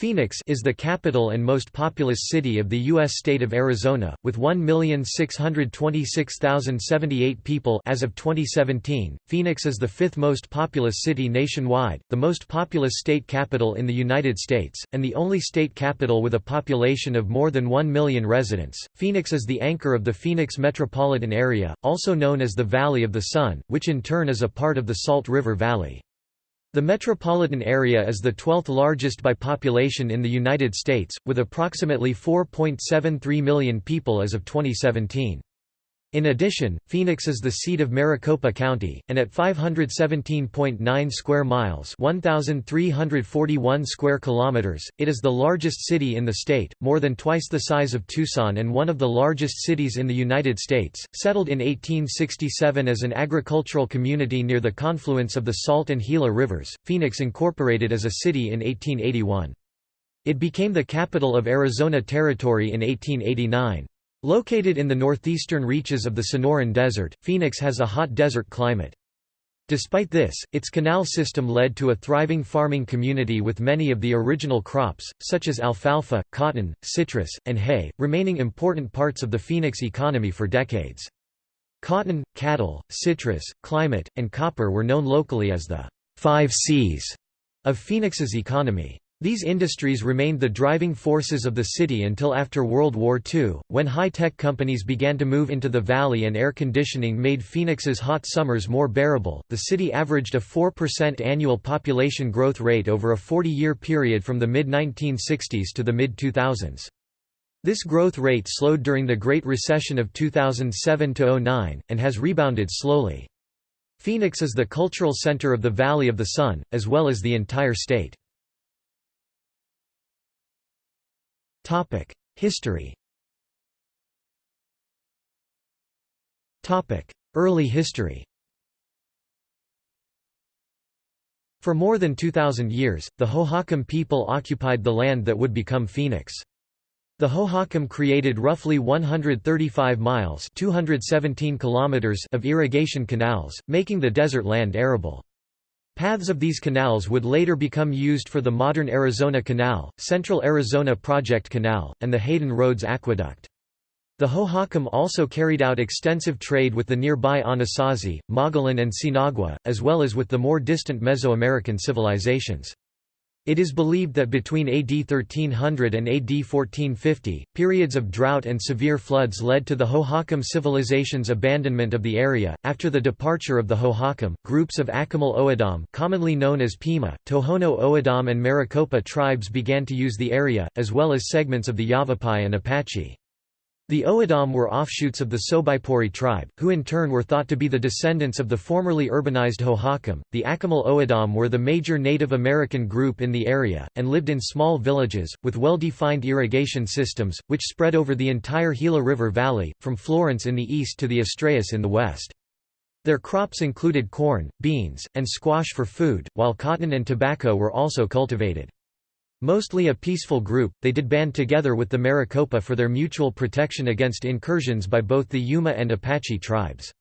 Phoenix is the capital and most populous city of the U.S. state of Arizona, with 1,626,078 people as of 2017. Phoenix is the fifth most populous city nationwide, the most populous state capital in the United States, and the only state capital with a population of more than 1 million residents. Phoenix is the anchor of the Phoenix metropolitan area, also known as the Valley of the Sun, which in turn is a part of the Salt River Valley. The metropolitan area is the 12th largest by population in the United States, with approximately 4.73 million people as of 2017. In addition, Phoenix is the seat of Maricopa County, and at 517.9 square miles (1,341 square kilometers), it is the largest city in the state, more than twice the size of Tucson and one of the largest cities in the United States. Settled in 1867 as an agricultural community near the confluence of the Salt and Gila rivers, Phoenix incorporated as a city in 1881. It became the capital of Arizona Territory in 1889. Located in the northeastern reaches of the Sonoran Desert, Phoenix has a hot desert climate. Despite this, its canal system led to a thriving farming community with many of the original crops, such as alfalfa, cotton, citrus, and hay, remaining important parts of the Phoenix economy for decades. Cotton, cattle, citrus, climate, and copper were known locally as the five C's of Phoenix's economy. These industries remained the driving forces of the city until after World War II, when high-tech companies began to move into the valley and air conditioning made Phoenix's hot summers more bearable. The city averaged a 4% annual population growth rate over a 40-year period from the mid-1960s to the mid-2000s. This growth rate slowed during the Great Recession of 2007–09, and has rebounded slowly. Phoenix is the cultural center of the Valley of the Sun, as well as the entire state. History Early history For more than 2,000 years, the Hohokam people occupied the land that would become Phoenix. The Hohokam created roughly 135 miles 217 kilometers of irrigation canals, making the desert land arable. Paths of these canals would later become used for the modern Arizona Canal, Central Arizona Project Canal, and the Hayden Rhodes Aqueduct. The Hohokam also carried out extensive trade with the nearby Anasazi, Mogollon and Sinagua, as well as with the more distant Mesoamerican civilizations. It is believed that between AD 1300 and AD 1450, periods of drought and severe floods led to the Hohokam civilization's abandonment of the area. After the departure of the Hohokam, groups of Akimel O'odham, commonly known as Pima, Tohono O'odham, and Maricopa tribes began to use the area, as well as segments of the Yavapai and Apache. The O'odham were offshoots of the Sobaipuri tribe, who in turn were thought to be the descendants of the formerly urbanized Hohokam. The Akimel O'odham were the major Native American group in the area, and lived in small villages, with well-defined irrigation systems, which spread over the entire Gila River Valley, from Florence in the east to the Estrellas in the west. Their crops included corn, beans, and squash for food, while cotton and tobacco were also cultivated. Mostly a peaceful group, they did band together with the Maricopa for their mutual protection against incursions by both the Yuma and Apache tribes.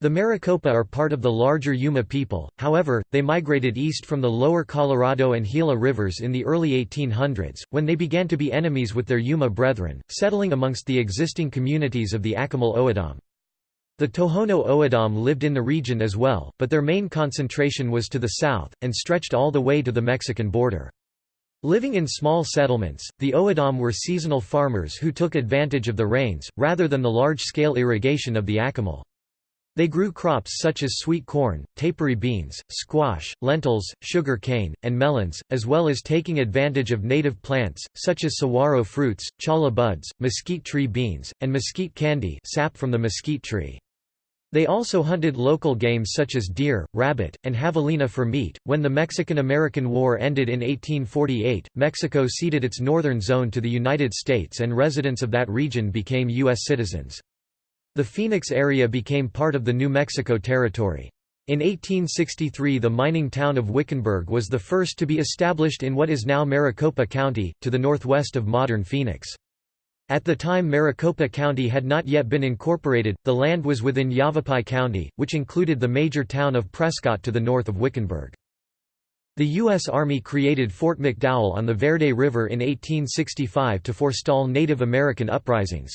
The Maricopa are part of the larger Yuma people, however, they migrated east from the lower Colorado and Gila rivers in the early 1800s, when they began to be enemies with their Yuma brethren, settling amongst the existing communities of the Akimel O'odham. The Tohono O'odham lived in the region as well, but their main concentration was to the south, and stretched all the way to the Mexican border. Living in small settlements, the O'odham were seasonal farmers who took advantage of the rains, rather than the large-scale irrigation of the Akimel. They grew crops such as sweet corn, tepary beans, squash, lentils, sugar cane, and melons, as well as taking advantage of native plants, such as saguaro fruits, cholla buds, mesquite tree beans, and mesquite candy sap from the mesquite tree. They also hunted local game such as deer, rabbit, and javelina for meat. When the Mexican American War ended in 1848, Mexico ceded its northern zone to the United States and residents of that region became U.S. citizens. The Phoenix area became part of the New Mexico Territory. In 1863 the mining town of Wickenburg was the first to be established in what is now Maricopa County, to the northwest of modern Phoenix. At the time Maricopa County had not yet been incorporated, the land was within Yavapai County, which included the major town of Prescott to the north of Wickenburg. The U.S. Army created Fort McDowell on the Verde River in 1865 to forestall Native American uprisings.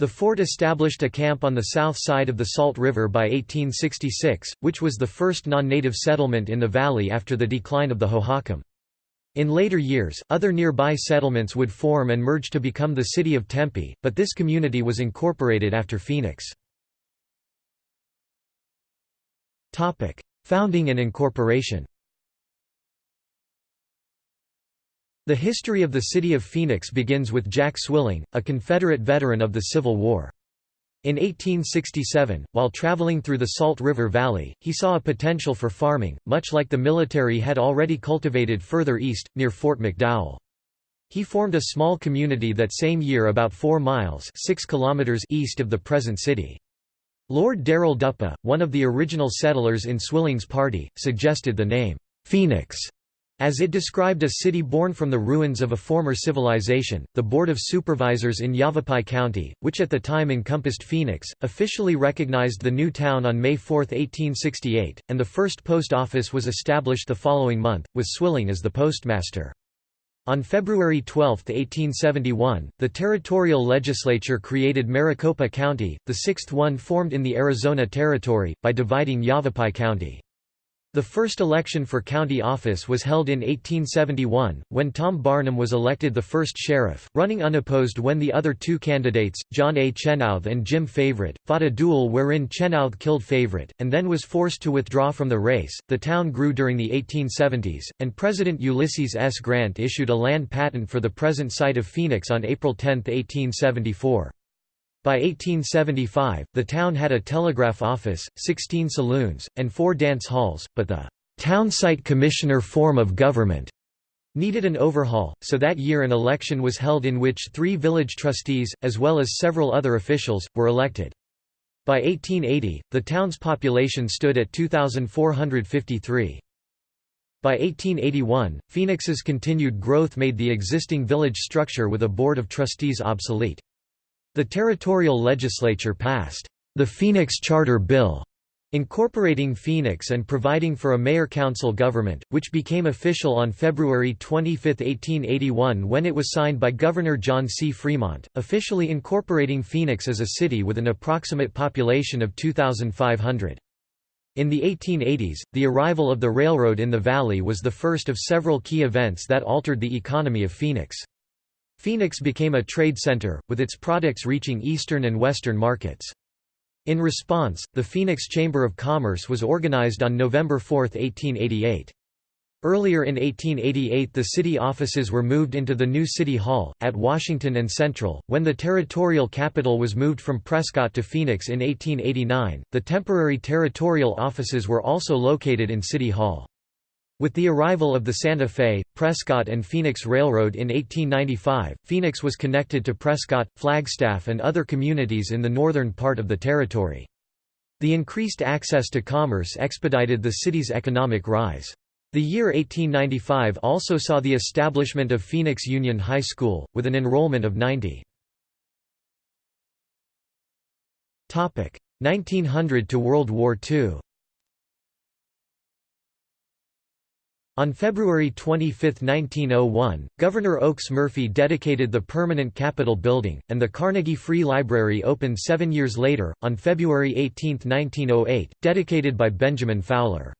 The fort established a camp on the south side of the Salt River by 1866, which was the first non-native settlement in the valley after the decline of the Hohokam. In later years, other nearby settlements would form and merge to become the city of Tempe, but this community was incorporated after Phoenix. Founding and incorporation The history of the city of Phoenix begins with Jack Swilling, a Confederate veteran of the Civil War. In 1867, while traveling through the Salt River Valley, he saw a potential for farming, much like the military had already cultivated further east, near Fort McDowell. He formed a small community that same year about 4 miles 6 kilometers east of the present city. Lord Darrell Duppa, one of the original settlers in Swilling's party, suggested the name, Phoenix, as it described a city born from the ruins of a former civilization, the Board of Supervisors in Yavapai County, which at the time encompassed Phoenix, officially recognized the new town on May 4, 1868, and the first post office was established the following month, with Swilling as the postmaster. On February 12, 1871, the territorial legislature created Maricopa County, the sixth one formed in the Arizona Territory, by dividing Yavapai County. The first election for county office was held in 1871, when Tom Barnum was elected the first sheriff, running unopposed when the other two candidates, John A. Chenoweth and Jim Favorite, fought a duel wherein Chenoweth killed Favorite, and then was forced to withdraw from the race. The town grew during the 1870s, and President Ulysses S. Grant issued a land patent for the present site of Phoenix on April 10, 1874. By 1875, the town had a telegraph office, 16 saloons, and four dance halls, but the town site commissioner form of government needed an overhaul, so that year an election was held in which three village trustees, as well as several other officials, were elected. By 1880, the town's population stood at 2,453. By 1881, Phoenix's continued growth made the existing village structure with a board of trustees obsolete. The territorial legislature passed the Phoenix Charter Bill, incorporating Phoenix and providing for a mayor-council government, which became official on February 25, 1881 when it was signed by Governor John C. Fremont, officially incorporating Phoenix as a city with an approximate population of 2,500. In the 1880s, the arrival of the railroad in the valley was the first of several key events that altered the economy of Phoenix. Phoenix became a trade center, with its products reaching eastern and western markets. In response, the Phoenix Chamber of Commerce was organized on November 4, 1888. Earlier in 1888 the city offices were moved into the new City Hall, at Washington and Central. When the territorial capital was moved from Prescott to Phoenix in 1889, the temporary territorial offices were also located in City Hall. With the arrival of the Santa Fe, Prescott and Phoenix Railroad in 1895, Phoenix was connected to Prescott, Flagstaff and other communities in the northern part of the territory. The increased access to commerce expedited the city's economic rise. The year 1895 also saw the establishment of Phoenix Union High School, with an enrollment of 90. 1900 to World War II On February 25, 1901, Governor Oakes Murphy dedicated the permanent Capitol building, and the Carnegie Free Library opened seven years later, on February 18, 1908, dedicated by Benjamin Fowler.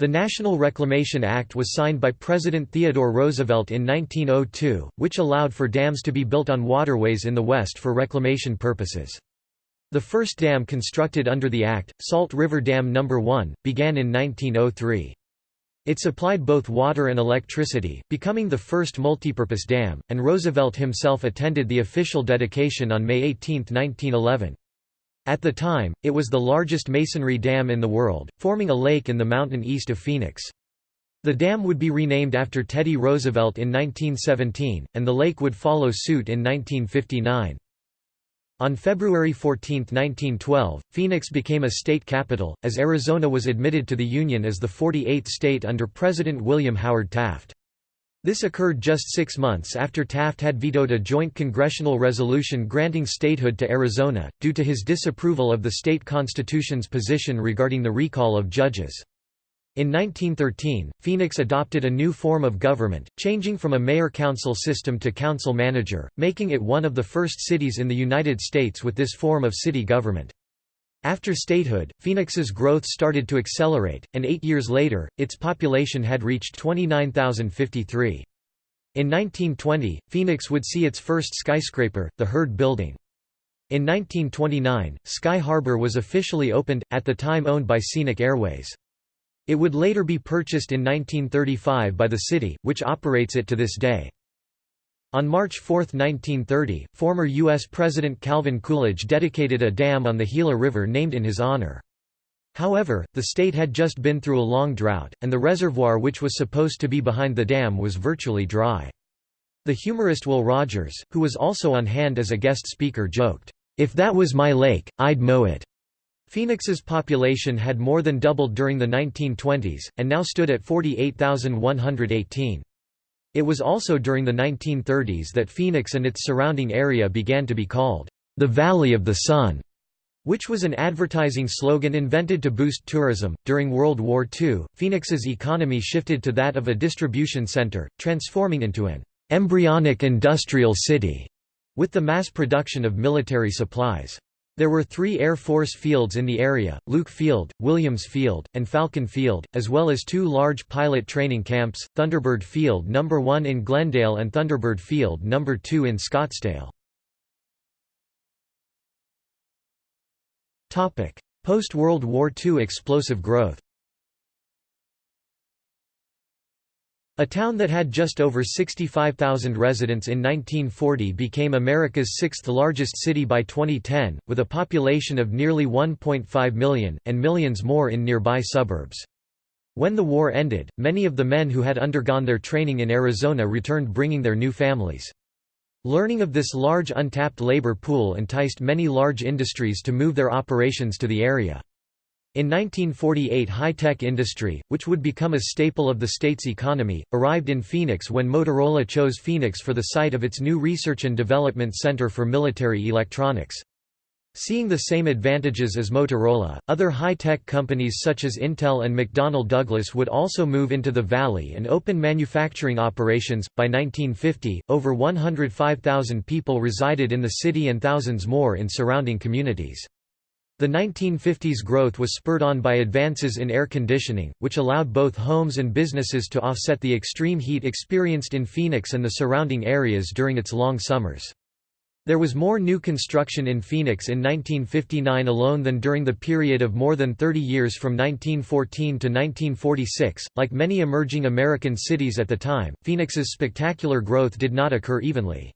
The National Reclamation Act was signed by President Theodore Roosevelt in 1902, which allowed for dams to be built on waterways in the West for reclamation purposes. The first dam constructed under the Act, Salt River Dam No. 1, began in 1903. It supplied both water and electricity, becoming the first multipurpose dam, and Roosevelt himself attended the official dedication on May 18, 1911. At the time, it was the largest masonry dam in the world, forming a lake in the mountain east of Phoenix. The dam would be renamed after Teddy Roosevelt in 1917, and the lake would follow suit in 1959. On February 14, 1912, Phoenix became a state capital, as Arizona was admitted to the Union as the 48th state under President William Howard Taft. This occurred just six months after Taft had vetoed a joint congressional resolution granting statehood to Arizona, due to his disapproval of the state constitution's position regarding the recall of judges. In 1913, Phoenix adopted a new form of government, changing from a mayor-council system to council-manager, making it one of the first cities in the United States with this form of city government. After statehood, Phoenix's growth started to accelerate, and eight years later, its population had reached 29,053. In 1920, Phoenix would see its first skyscraper, the Heard Building. In 1929, Sky Harbor was officially opened, at the time owned by Scenic Airways. It would later be purchased in 1935 by the city, which operates it to this day. On March 4, 1930, former U.S. President Calvin Coolidge dedicated a dam on the Gila River named in his honor. However, the state had just been through a long drought, and the reservoir which was supposed to be behind the dam was virtually dry. The humorist Will Rogers, who was also on hand as a guest speaker joked, "'If that was my lake, I'd mow it.'" Phoenix's population had more than doubled during the 1920s, and now stood at 48,118. It was also during the 1930s that Phoenix and its surrounding area began to be called, "...the Valley of the Sun", which was an advertising slogan invented to boost tourism. During World War II, Phoenix's economy shifted to that of a distribution center, transforming into an embryonic industrial city, with the mass production of military supplies. There were three Air Force fields in the area, Luke Field, Williams Field, and Falcon Field, as well as two large pilot training camps, Thunderbird Field No. 1 in Glendale and Thunderbird Field No. 2 in Scottsdale. Post-World War II explosive growth A town that had just over 65,000 residents in 1940 became America's sixth largest city by 2010, with a population of nearly 1.5 million, and millions more in nearby suburbs. When the war ended, many of the men who had undergone their training in Arizona returned bringing their new families. Learning of this large untapped labor pool enticed many large industries to move their operations to the area. In 1948 high-tech industry, which would become a staple of the state's economy, arrived in Phoenix when Motorola chose Phoenix for the site of its new Research and Development Center for Military Electronics. Seeing the same advantages as Motorola, other high-tech companies such as Intel and McDonnell Douglas would also move into the valley and open manufacturing operations. By 1950, over 105,000 people resided in the city and thousands more in surrounding communities. The 1950s growth was spurred on by advances in air conditioning, which allowed both homes and businesses to offset the extreme heat experienced in Phoenix and the surrounding areas during its long summers. There was more new construction in Phoenix in 1959 alone than during the period of more than 30 years from 1914 to 1946. Like many emerging American cities at the time, Phoenix's spectacular growth did not occur evenly.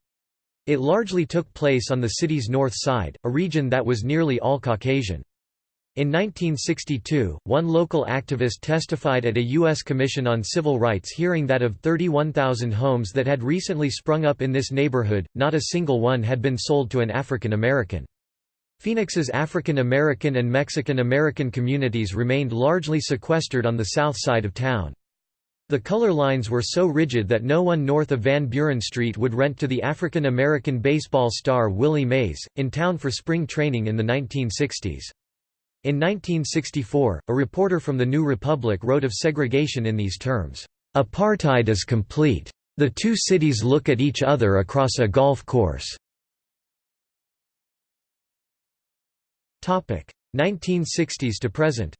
It largely took place on the city's north side, a region that was nearly all Caucasian. In 1962, one local activist testified at a U.S. Commission on Civil Rights hearing that of 31,000 homes that had recently sprung up in this neighborhood, not a single one had been sold to an African American. Phoenix's African American and Mexican American communities remained largely sequestered on the south side of town. The color lines were so rigid that no one north of Van Buren Street would rent to the African American baseball star Willie Mays, in town for spring training in the 1960s. In 1964, a reporter from the New Republic wrote of segregation in these terms, "...apartheid is complete. The two cities look at each other across a golf course." 1960s to present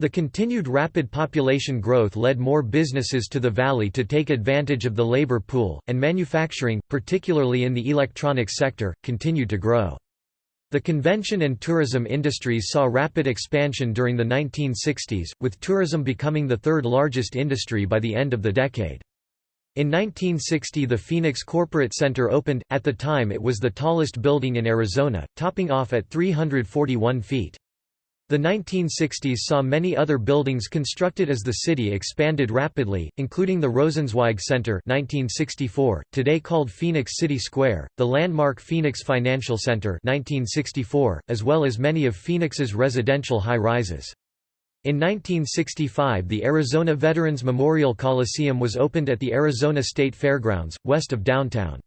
The continued rapid population growth led more businesses to the valley to take advantage of the labor pool, and manufacturing, particularly in the electronics sector, continued to grow. The convention and tourism industries saw rapid expansion during the 1960s, with tourism becoming the third largest industry by the end of the decade. In 1960 the Phoenix Corporate Center opened, at the time it was the tallest building in Arizona, topping off at 341 feet. The 1960s saw many other buildings constructed as the city expanded rapidly, including the Rosenzweig Center 1964, today called Phoenix City Square, the landmark Phoenix Financial Center 1964, as well as many of Phoenix's residential high-rises. In 1965 the Arizona Veterans Memorial Coliseum was opened at the Arizona State Fairgrounds, west of downtown.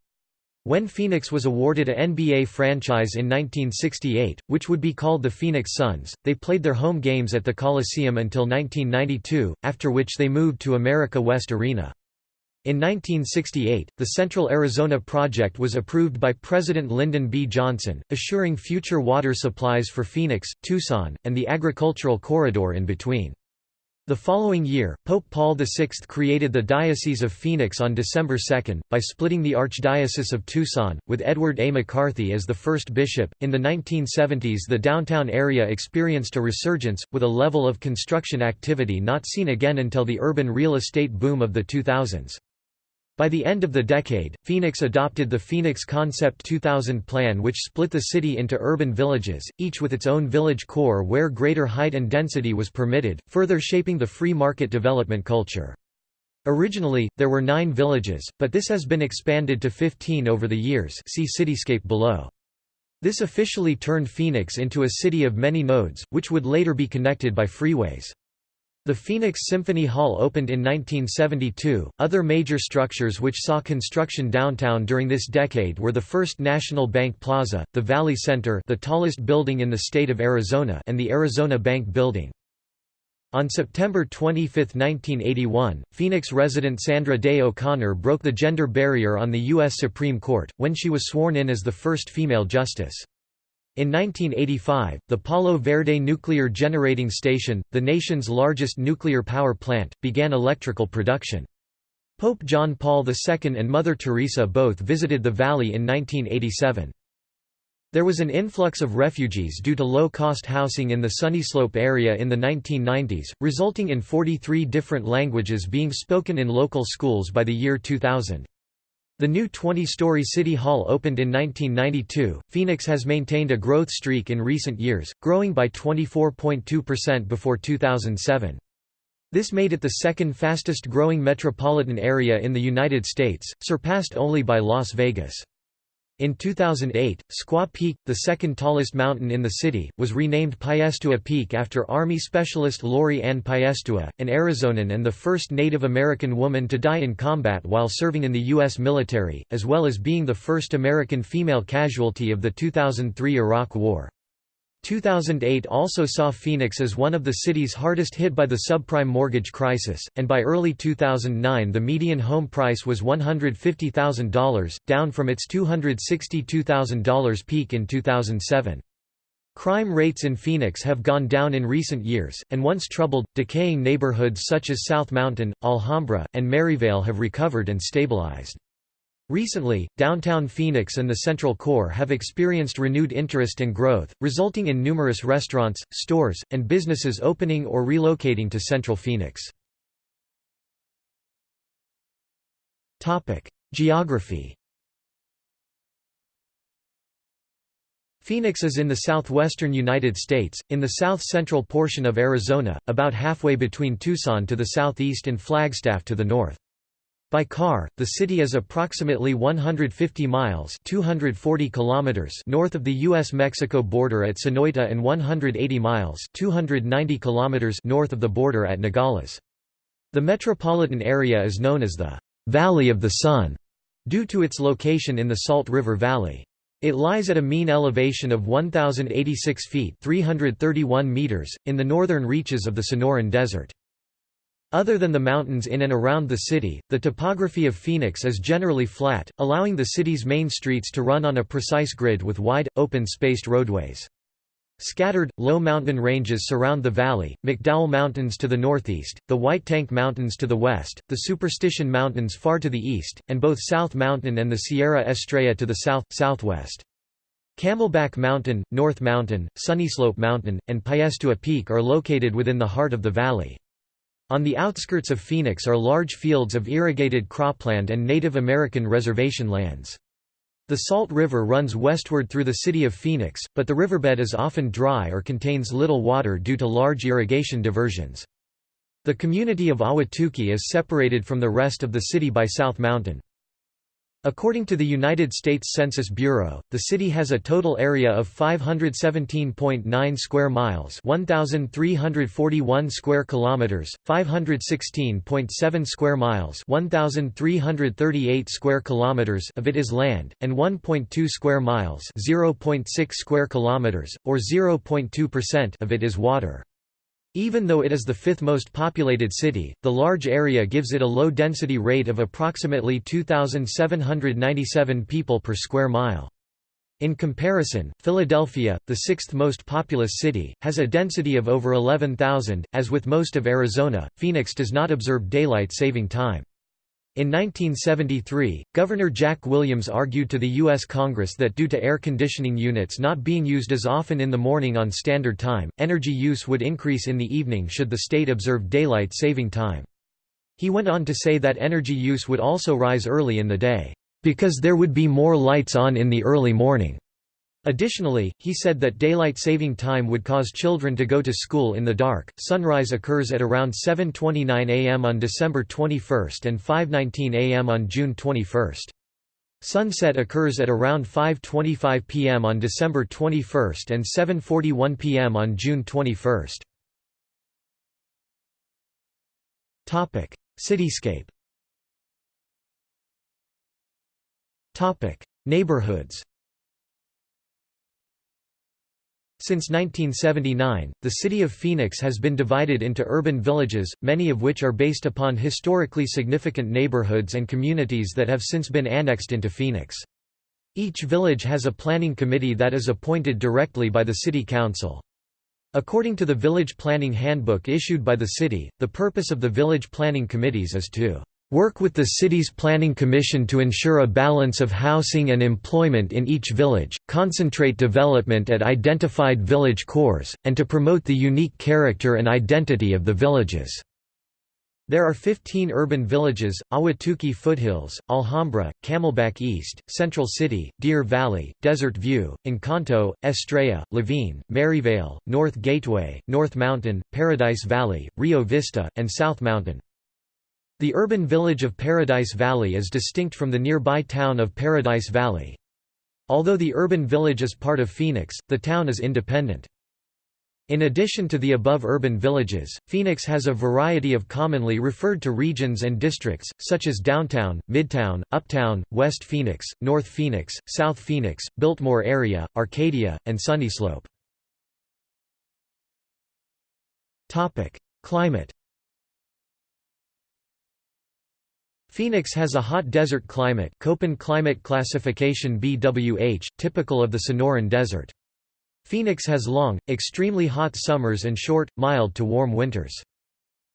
When Phoenix was awarded a NBA franchise in 1968, which would be called the Phoenix Suns, they played their home games at the Coliseum until 1992, after which they moved to America West Arena. In 1968, the Central Arizona Project was approved by President Lyndon B. Johnson, assuring future water supplies for Phoenix, Tucson, and the agricultural corridor in between. The following year, Pope Paul VI created the Diocese of Phoenix on December 2, by splitting the Archdiocese of Tucson, with Edward A. McCarthy as the first bishop. In the 1970s, the downtown area experienced a resurgence, with a level of construction activity not seen again until the urban real estate boom of the 2000s. By the end of the decade, Phoenix adopted the Phoenix Concept 2000 plan which split the city into urban villages, each with its own village core where greater height and density was permitted, further shaping the free market development culture. Originally, there were nine villages, but this has been expanded to 15 over the years see cityscape below. This officially turned Phoenix into a city of many nodes, which would later be connected by freeways. The Phoenix Symphony Hall opened in 1972. Other major structures which saw construction downtown during this decade were the First National Bank Plaza, the Valley Center, the tallest building in the state of Arizona, and the Arizona Bank Building. On September 25, 1981, Phoenix resident Sandra Day O'Connor broke the gender barrier on the U.S. Supreme Court, when she was sworn in as the first female justice. In 1985, the Palo Verde Nuclear Generating Station, the nation's largest nuclear power plant, began electrical production. Pope John Paul II and Mother Teresa both visited the valley in 1987. There was an influx of refugees due to low-cost housing in the Sunnyslope area in the 1990s, resulting in 43 different languages being spoken in local schools by the year 2000. The new 20-story City Hall opened in 1992. Phoenix has maintained a growth streak in recent years, growing by 24.2% before 2007. This made it the second fastest growing metropolitan area in the United States, surpassed only by Las Vegas. In 2008, Squaw Peak, the second tallest mountain in the city, was renamed Piestewa Peak after Army Specialist Lori Ann Piestewa, an Arizonan and the first Native American woman to die in combat while serving in the U.S. military, as well as being the first American female casualty of the 2003 Iraq War. 2008 also saw Phoenix as one of the cities hardest hit by the subprime mortgage crisis, and by early 2009 the median home price was $150,000, down from its $262,000 peak in 2007. Crime rates in Phoenix have gone down in recent years, and once troubled, decaying neighborhoods such as South Mountain, Alhambra, and Maryvale have recovered and stabilized. Recently, downtown Phoenix and the Central Core have experienced renewed interest and growth, resulting in numerous restaurants, stores, and businesses opening or relocating to Central Phoenix. Geography Phoenix is in the southwestern United States, in the south-central portion of Arizona, about halfway between Tucson to the southeast and Flagstaff to the north. By car, the city is approximately 150 miles 240 kilometers north of the U.S.-Mexico border at Sonoita and 180 miles 290 kilometers north of the border at Nogales. The metropolitan area is known as the «Valley of the Sun» due to its location in the Salt River Valley. It lies at a mean elevation of 1,086 feet 331 meters, in the northern reaches of the Sonoran Desert. Other than the mountains in and around the city, the topography of Phoenix is generally flat, allowing the city's main streets to run on a precise grid with wide, open-spaced roadways. Scattered, low mountain ranges surround the valley, McDowell Mountains to the northeast, the White Tank Mountains to the west, the Superstition Mountains far to the east, and both South Mountain and the Sierra Estrella to the south, southwest. Camelback Mountain, North Mountain, Sunnyslope Mountain, and Piestewa Peak are located within the heart of the valley. On the outskirts of Phoenix are large fields of irrigated cropland and Native American reservation lands. The Salt River runs westward through the city of Phoenix, but the riverbed is often dry or contains little water due to large irrigation diversions. The community of Ahwatukee is separated from the rest of the city by South Mountain. According to the United States Census Bureau, the city has a total area of 517.9 square miles, 1341 square kilometers, 516.7 square miles, 1338 square kilometers of it is land, and 1.2 square miles, 0.6 square kilometers or 0.2% of it is water. Even though it is the fifth most populated city, the large area gives it a low density rate of approximately 2,797 people per square mile. In comparison, Philadelphia, the sixth most populous city, has a density of over 11,000. As with most of Arizona, Phoenix does not observe daylight saving time. In 1973, Governor Jack Williams argued to the U.S. Congress that due to air conditioning units not being used as often in the morning on Standard Time, energy use would increase in the evening should the state observe daylight saving time. He went on to say that energy use would also rise early in the day, "...because there would be more lights on in the early morning." Additionally, he said that daylight saving time would cause children to go to school in the dark. Sunrise occurs at around 7:29 a.m. on December 21 and 5:19 a.m. on June 21. Sunset occurs at around 5:25 p.m. on December 21 and 7:41 p.m. on June 21. Topic: Cityscape. Topic: Neighborhoods. Since 1979, the city of Phoenix has been divided into urban villages, many of which are based upon historically significant neighborhoods and communities that have since been annexed into Phoenix. Each village has a planning committee that is appointed directly by the city council. According to the Village Planning Handbook issued by the city, the purpose of the village planning committees is to Work with the city's planning commission to ensure a balance of housing and employment in each village, concentrate development at identified village cores, and to promote the unique character and identity of the villages. There are 15 urban villages, Ahwatukee Foothills, Alhambra, Camelback East, Central City, Deer Valley, Desert View, Encanto, Estrella, Laveen, Maryvale, North Gateway, North Mountain, Paradise Valley, Rio Vista, and South Mountain. The urban village of Paradise Valley is distinct from the nearby town of Paradise Valley. Although the urban village is part of Phoenix, the town is independent. In addition to the above urban villages, Phoenix has a variety of commonly referred to regions and districts, such as Downtown, Midtown, Uptown, West Phoenix, North Phoenix, South Phoenix, Biltmore Area, Arcadia, and Sunnyslope. Climate Phoenix has a hot desert climate Köppen climate classification BWH, typical of the Sonoran Desert. Phoenix has long, extremely hot summers and short, mild to warm winters.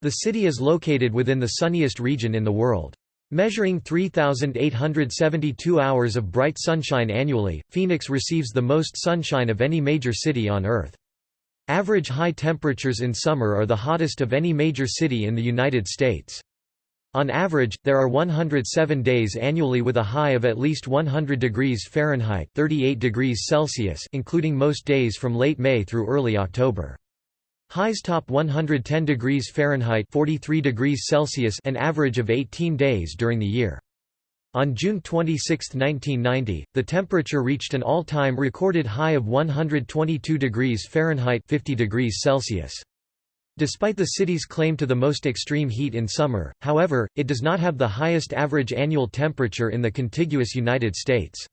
The city is located within the sunniest region in the world. Measuring 3,872 hours of bright sunshine annually, Phoenix receives the most sunshine of any major city on Earth. Average high temperatures in summer are the hottest of any major city in the United States. On average, there are 107 days annually with a high of at least 100 degrees Fahrenheit 38 degrees Celsius including most days from late May through early October. Highs top 110 degrees Fahrenheit 43 degrees Celsius an average of 18 days during the year. On June 26, 1990, the temperature reached an all-time recorded high of 122 degrees Fahrenheit 50 degrees Celsius. Despite the city's claim to the most extreme heat in summer, however, it does not have the highest average annual temperature in the contiguous United States.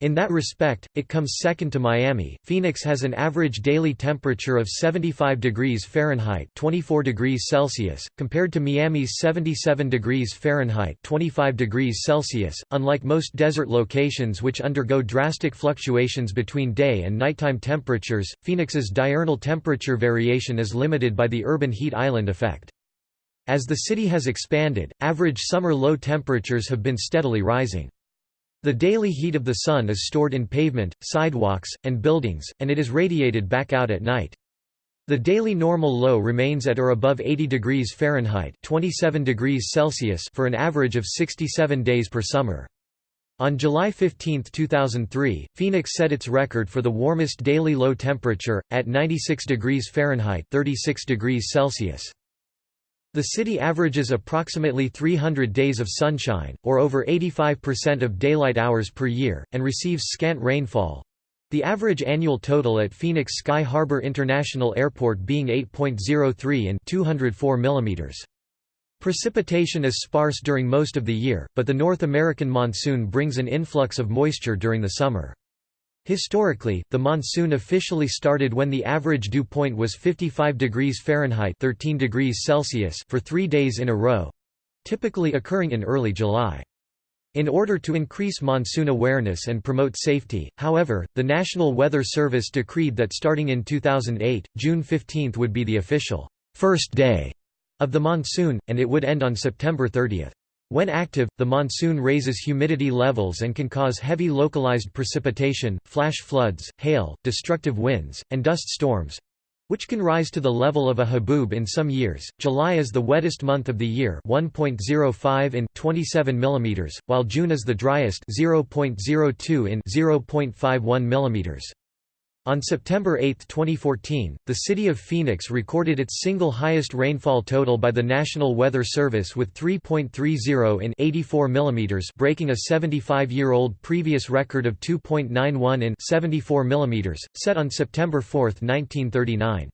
In that respect, it comes second to Miami. Phoenix has an average daily temperature of 75 degrees Fahrenheit (24 degrees Celsius) compared to Miami's 77 degrees Fahrenheit (25 degrees Celsius). Unlike most desert locations which undergo drastic fluctuations between day and nighttime temperatures, Phoenix's diurnal temperature variation is limited by the urban heat island effect. As the city has expanded, average summer low temperatures have been steadily rising. The daily heat of the sun is stored in pavement, sidewalks, and buildings, and it is radiated back out at night. The daily normal low remains at or above 80 degrees Fahrenheit 27 degrees Celsius for an average of 67 days per summer. On July 15, 2003, Phoenix set its record for the warmest daily low temperature, at 96 degrees Fahrenheit 36 degrees Celsius. The city averages approximately 300 days of sunshine, or over 85% of daylight hours per year, and receives scant rainfall. The average annual total at Phoenix Sky Harbor International Airport being 8.03 in 204 mm. Precipitation is sparse during most of the year, but the North American monsoon brings an influx of moisture during the summer. Historically, the monsoon officially started when the average dew point was 55 degrees Fahrenheit 13 degrees Celsius for three days in a row—typically occurring in early July. In order to increase monsoon awareness and promote safety, however, the National Weather Service decreed that starting in 2008, June 15 would be the official first day of the monsoon, and it would end on September 30. When active, the monsoon raises humidity levels and can cause heavy localized precipitation, flash floods, hail, destructive winds, and dust storms which can rise to the level of a haboob in some years. July is the wettest month of the year, 1.05 in 27 mm, while June is the driest, 0.02 in 0.51 mm. On September 8, 2014, the city of Phoenix recorded its single highest rainfall total by the National Weather Service with 3.30 in 84 mm breaking a 75-year-old previous record of 2.91 in 74 mm, set on September 4, 1939.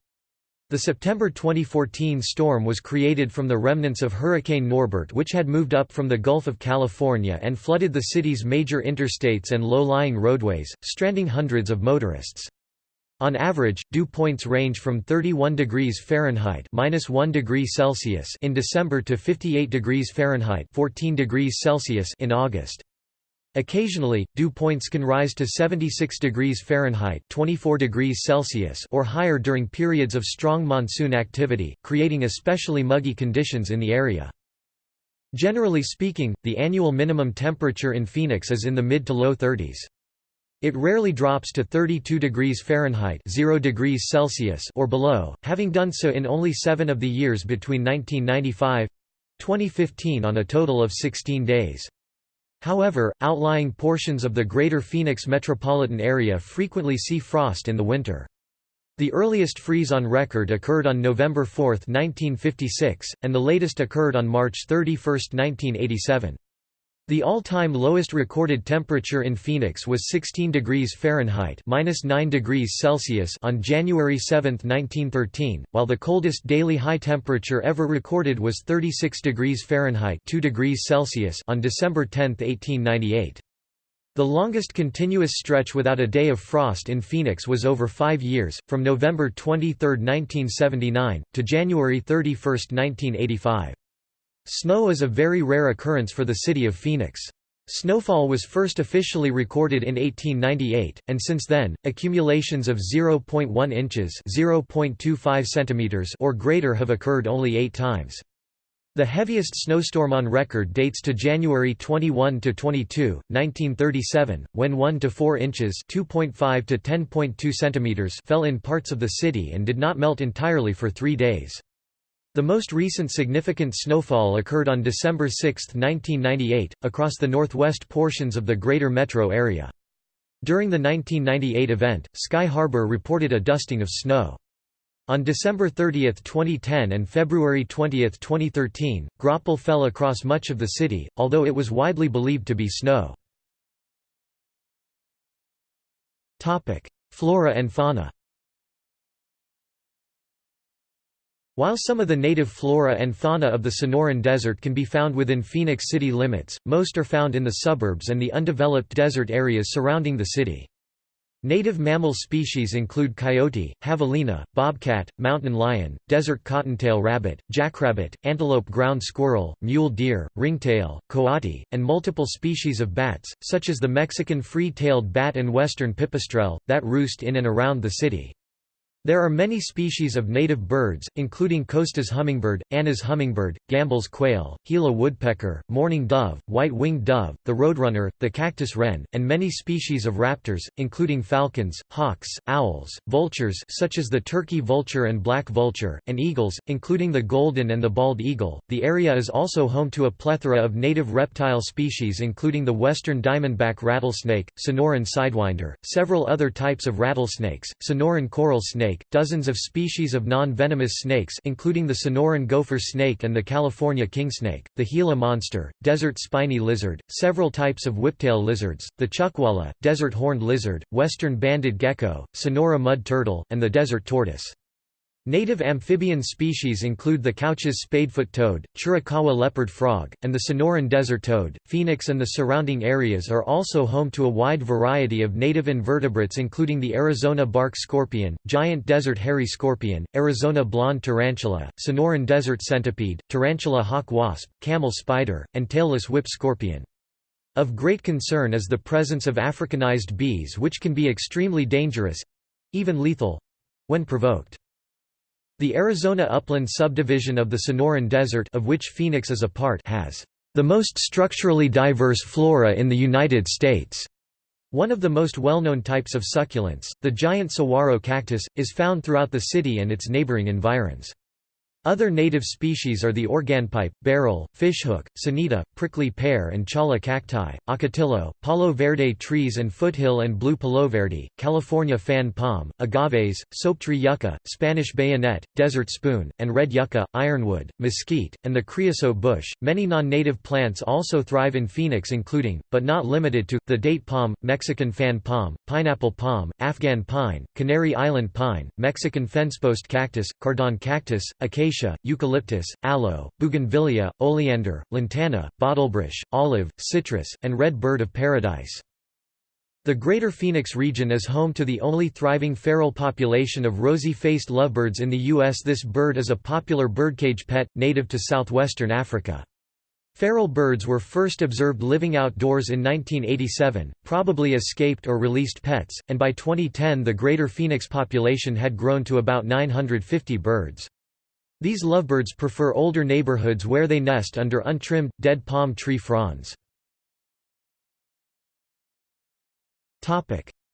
The September 2014 storm was created from the remnants of Hurricane Norbert which had moved up from the Gulf of California and flooded the city's major interstates and low-lying roadways, stranding hundreds of motorists. On average, dew points range from 31 degrees Fahrenheit (-1 degree Celsius) in December to 58 degrees Fahrenheit (14 degrees Celsius) in August. Occasionally, dew points can rise to 76 degrees Fahrenheit (24 degrees Celsius) or higher during periods of strong monsoon activity, creating especially muggy conditions in the area. Generally speaking, the annual minimum temperature in Phoenix is in the mid to low 30s. It rarely drops to 32 degrees Fahrenheit 0 degrees Celsius or below, having done so in only seven of the years between 1995—2015 on a total of 16 days. However, outlying portions of the greater Phoenix metropolitan area frequently see frost in the winter. The earliest freeze on record occurred on November 4, 1956, and the latest occurred on March 31, 1987. The all-time lowest recorded temperature in Phoenix was 16 degrees Fahrenheit (-9 degrees Celsius) on January 7, 1913, while the coldest daily high temperature ever recorded was 36 degrees Fahrenheit (2 degrees Celsius) on December 10, 1898. The longest continuous stretch without a day of frost in Phoenix was over 5 years, from November 23, 1979 to January 31, 1985. Snow is a very rare occurrence for the city of Phoenix. Snowfall was first officially recorded in 1898, and since then, accumulations of 0.1 inches (0.25 centimeters) or greater have occurred only eight times. The heaviest snowstorm on record dates to January 21 to 22, 1937, when 1 to 4 inches (2.5 to 10.2 centimeters) fell in parts of the city and did not melt entirely for 3 days. The most recent significant snowfall occurred on December 6, 1998, across the northwest portions of the greater metro area. During the 1998 event, Sky Harbor reported a dusting of snow. On December 30, 2010 and February 20, 2013, graupel fell across much of the city, although it was widely believed to be snow. Flora and fauna While some of the native flora and fauna of the Sonoran Desert can be found within Phoenix city limits, most are found in the suburbs and the undeveloped desert areas surrounding the city. Native mammal species include coyote, javelina, bobcat, mountain lion, desert cottontail rabbit, jackrabbit, antelope ground squirrel, mule deer, ringtail, coati, and multiple species of bats, such as the Mexican free-tailed bat and western pipistrelle, that roost in and around the city. There are many species of native birds, including Costa's hummingbird, Anna's hummingbird, Gambel's quail, Gila woodpecker, mourning dove, white-winged dove, the roadrunner, the cactus wren, and many species of raptors, including falcons, hawks, owls, vultures such as the turkey vulture and black vulture, and eagles, including the golden and the bald eagle. The area is also home to a plethora of native reptile species including the western diamondback rattlesnake, Sonoran sidewinder, several other types of rattlesnakes, Sonoran coral snake, snake, dozens of species of non-venomous snakes including the Sonoran gopher snake and the California kingsnake, the Gila monster, desert spiny lizard, several types of whiptail lizards, the chuckwalla, desert horned lizard, western banded gecko, Sonora mud turtle, and the desert tortoise. Native amphibian species include the Couch's spadefoot toad, Chiricahua leopard frog, and the Sonoran desert toad. Phoenix and the surrounding areas are also home to a wide variety of native invertebrates including the Arizona bark scorpion, giant desert hairy scorpion, Arizona blonde tarantula, Sonoran desert centipede, tarantula hawk wasp, camel spider, and tailless whip scorpion. Of great concern is the presence of Africanized bees which can be extremely dangerous—even lethal—when provoked. The Arizona Upland subdivision of the Sonoran Desert of which Phoenix is a part has the most structurally diverse flora in the United States. One of the most well-known types of succulents, the giant saguaro cactus, is found throughout the city and its neighboring environs. Other native species are the organpipe, barrel, fishhook, senita, prickly pear and cholla cacti, ocotillo, palo verde trees and foothill and blue palo verde, California fan palm, agaves, soaptree yucca, Spanish bayonet, desert spoon, and red yucca, ironwood, mesquite, and the creosote bush. Many non-native plants also thrive in Phoenix including, but not limited to, the date palm, Mexican fan palm, pineapple palm, Afghan pine, Canary Island pine, Mexican fencepost cactus, cardon cactus, acacia acacia, eucalyptus, aloe, bougainvillea, oleander, lantana, bottlebrush, olive, citrus, and red bird of paradise. The Greater Phoenix region is home to the only thriving feral population of rosy-faced lovebirds in the U.S. This bird is a popular birdcage pet, native to southwestern Africa. Feral birds were first observed living outdoors in 1987, probably escaped or released pets, and by 2010 the Greater Phoenix population had grown to about 950 birds. These lovebirds prefer older neighborhoods where they nest under untrimmed, dead palm tree fronds.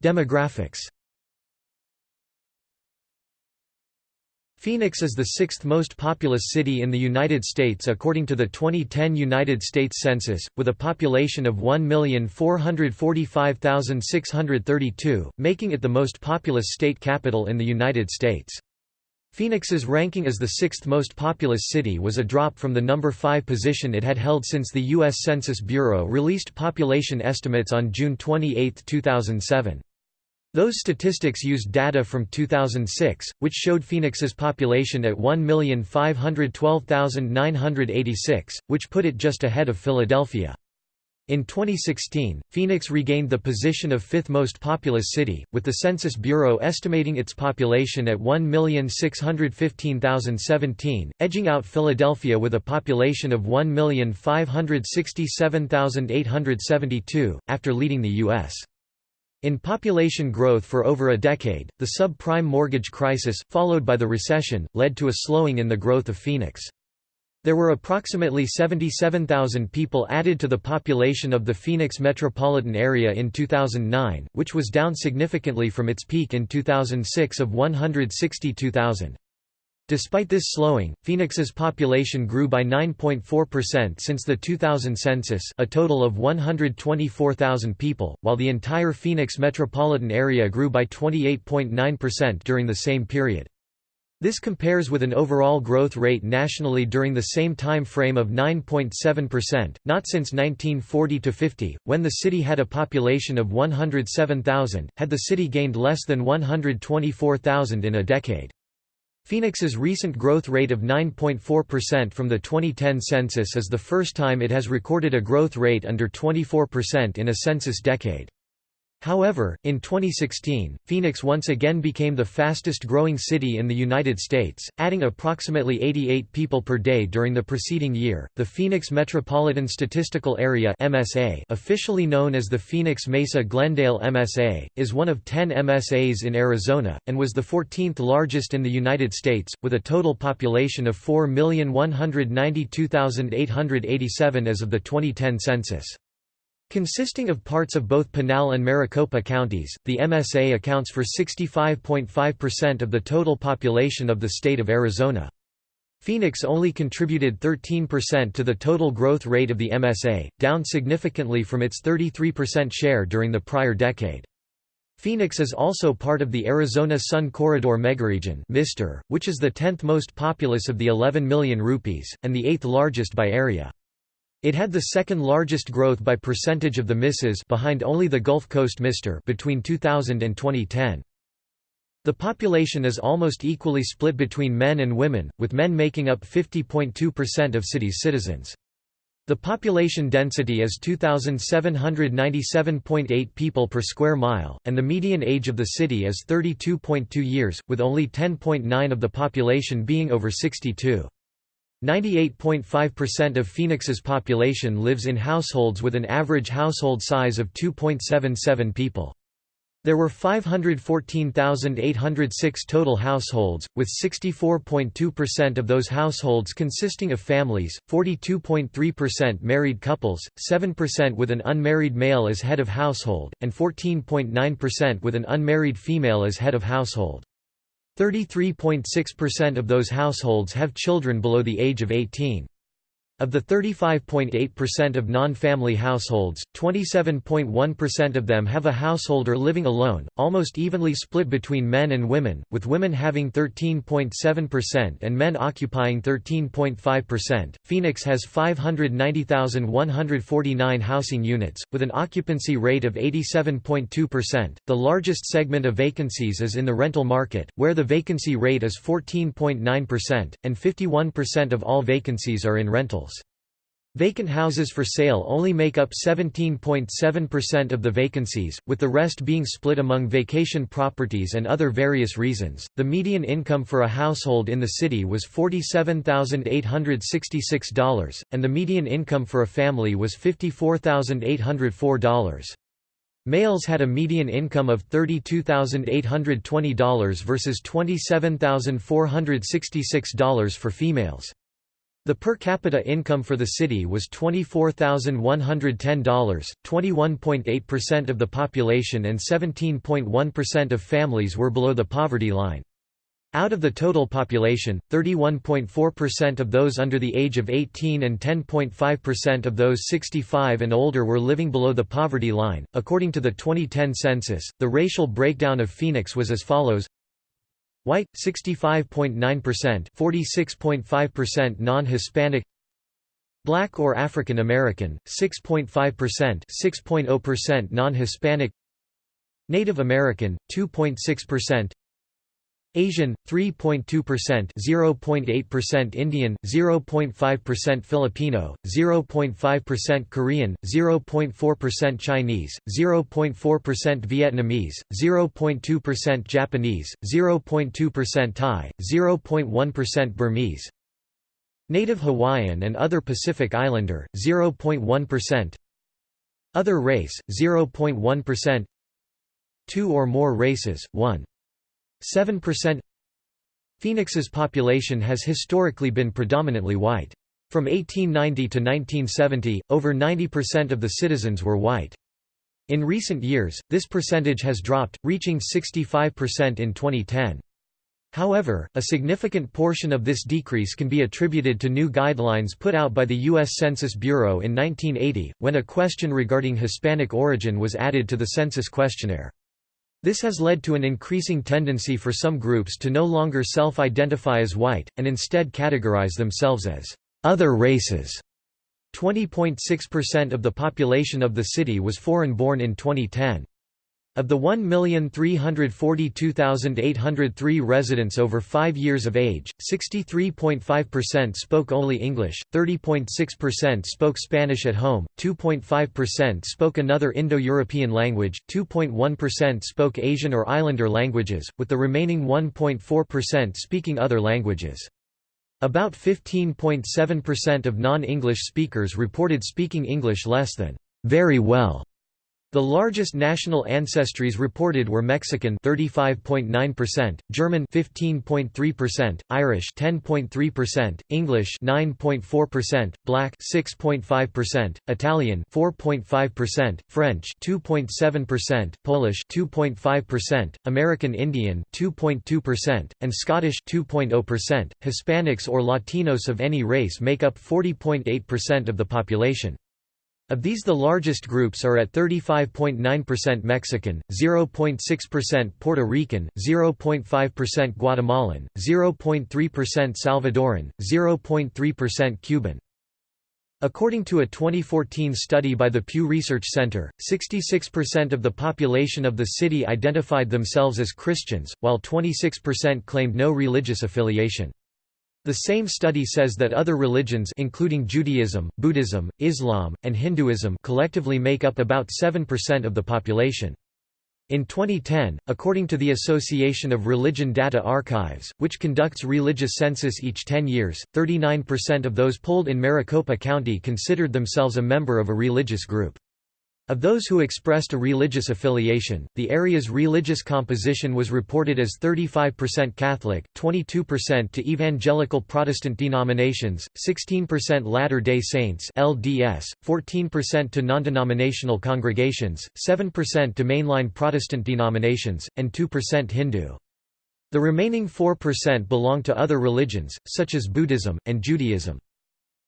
Demographics Phoenix is the sixth most populous city in the United States according to the 2010 United States Census, with a population of 1,445,632, making it the most populous state capital in the United States. Phoenix's ranking as the sixth most populous city was a drop from the number 5 position it had held since the U.S. Census Bureau released population estimates on June 28, 2007. Those statistics used data from 2006, which showed Phoenix's population at 1,512,986, which put it just ahead of Philadelphia. In 2016, Phoenix regained the position of fifth most populous city, with the Census Bureau estimating its population at 1,615,017, edging out Philadelphia with a population of 1,567,872, after leading the U.S. In population growth for over a decade, the subprime mortgage crisis, followed by the recession, led to a slowing in the growth of Phoenix. There were approximately 77,000 people added to the population of the Phoenix metropolitan area in 2009, which was down significantly from its peak in 2006 of 162,000. Despite this slowing, Phoenix's population grew by 9.4% since the 2000 census a total of 124,000 people, while the entire Phoenix metropolitan area grew by 28.9% during the same period. This compares with an overall growth rate nationally during the same time frame of 9.7%, not since 1940–50, when the city had a population of 107,000, had the city gained less than 124,000 in a decade. Phoenix's recent growth rate of 9.4% from the 2010 census is the first time it has recorded a growth rate under 24% in a census decade. However, in 2016, Phoenix once again became the fastest growing city in the United States, adding approximately 88 people per day during the preceding year. The Phoenix Metropolitan Statistical Area (MSA), officially known as the Phoenix Mesa Glendale MSA, is one of 10 MSAs in Arizona and was the 14th largest in the United States with a total population of 4,192,887 as of the 2010 census. Consisting of parts of both Pinal and Maricopa counties, the MSA accounts for 65.5% of the total population of the state of Arizona. Phoenix only contributed 13% to the total growth rate of the MSA, down significantly from its 33% share during the prior decade. Phoenix is also part of the Arizona Sun Corridor megaregion which is the 10th most populous of the 11 megaregions, and the 8th largest by area. It had the second largest growth by percentage of the misses behind only the Gulf Coast MISTER between 2000 and 2010. The population is almost equally split between men and women, with men making up 50.2% of city's citizens. The population density is 2,797.8 people per square mile, and the median age of the city is 32.2 years, with only 10.9 of the population being over 62. 98.5% of Phoenix's population lives in households with an average household size of 2.77 people. There were 514,806 total households, with 64.2% of those households consisting of families, 42.3% married couples, 7% with an unmarried male as head of household, and 14.9% with an unmarried female as head of household. 33.6% of those households have children below the age of 18. Of the 35.8% of non-family households, 27.1% of them have a householder living alone, almost evenly split between men and women, with women having 13.7% and men occupying 13.5%. Phoenix has 590,149 housing units, with an occupancy rate of 87.2%. The largest segment of vacancies is in the rental market, where the vacancy rate is 14.9%, and 51% of all vacancies are in rentals. Vacant houses for sale only make up 17.7% of the vacancies, with the rest being split among vacation properties and other various reasons. The median income for a household in the city was $47,866, and the median income for a family was $54,804. Males had a median income of $32,820 versus $27,466 for females. The per capita income for the city was $24,110, 21.8% of the population and 17.1% of families were below the poverty line. Out of the total population, 31.4% of those under the age of 18 and 10.5% of those 65 and older were living below the poverty line. According to the 2010 census, the racial breakdown of Phoenix was as follows White 65.9%, 46.5% non-Hispanic Black or African American 6.5%, 6.0% non-Hispanic Native American 2.6% Asian 3.2%, 0.8% Indian, 0.5% Filipino, 0.5% Korean, 0.4% Chinese, 0.4% Vietnamese, 0.2% Japanese, 0.2% Thai, 0.1% Burmese. Native Hawaiian and other Pacific Islander, 0.1%. Other race, 0.1%. Two or more races, 1. 7% Phoenix's population has historically been predominantly white. From 1890 to 1970, over 90% of the citizens were white. In recent years, this percentage has dropped, reaching 65% in 2010. However, a significant portion of this decrease can be attributed to new guidelines put out by the U.S. Census Bureau in 1980, when a question regarding Hispanic origin was added to the census questionnaire. This has led to an increasing tendency for some groups to no longer self-identify as white, and instead categorize themselves as other races. 20.6% of the population of the city was foreign-born in 2010. Of the 1,342,803 residents over 5 years of age, 63.5% spoke only English, 30.6% spoke Spanish at home, 2.5% spoke another Indo-European language, 2.1% spoke Asian or Islander languages, with the remaining 1.4% speaking other languages. About 15.7% of non-English speakers reported speaking English less than very well the largest national ancestries reported were Mexican 35.9%, German 15.3%, Irish 10.3%, English 9.4%, Black 6.5%, Italian 4.5%, French 2.7%, Polish 2.5%, American Indian 2.2%, and Scottish 2.0%. Hispanics or Latinos of any race make up 40.8% of the population. Of these the largest groups are at 35.9% Mexican, 0.6% Puerto Rican, 0.5% Guatemalan, 0.3% Salvadoran, 0.3% Cuban. According to a 2014 study by the Pew Research Center, 66% of the population of the city identified themselves as Christians, while 26% claimed no religious affiliation. The same study says that other religions including Judaism, Buddhism, Islam, and Hinduism collectively make up about 7% of the population. In 2010, according to the Association of Religion Data Archives, which conducts religious census each 10 years, 39% of those polled in Maricopa County considered themselves a member of a religious group. Of those who expressed a religious affiliation, the area's religious composition was reported as 35% Catholic, 22% to evangelical Protestant denominations, 16% Latter-day Saints (LDS), 14% to non-denominational congregations, 7% to mainline Protestant denominations, and 2% Hindu. The remaining 4% belong to other religions, such as Buddhism, and Judaism.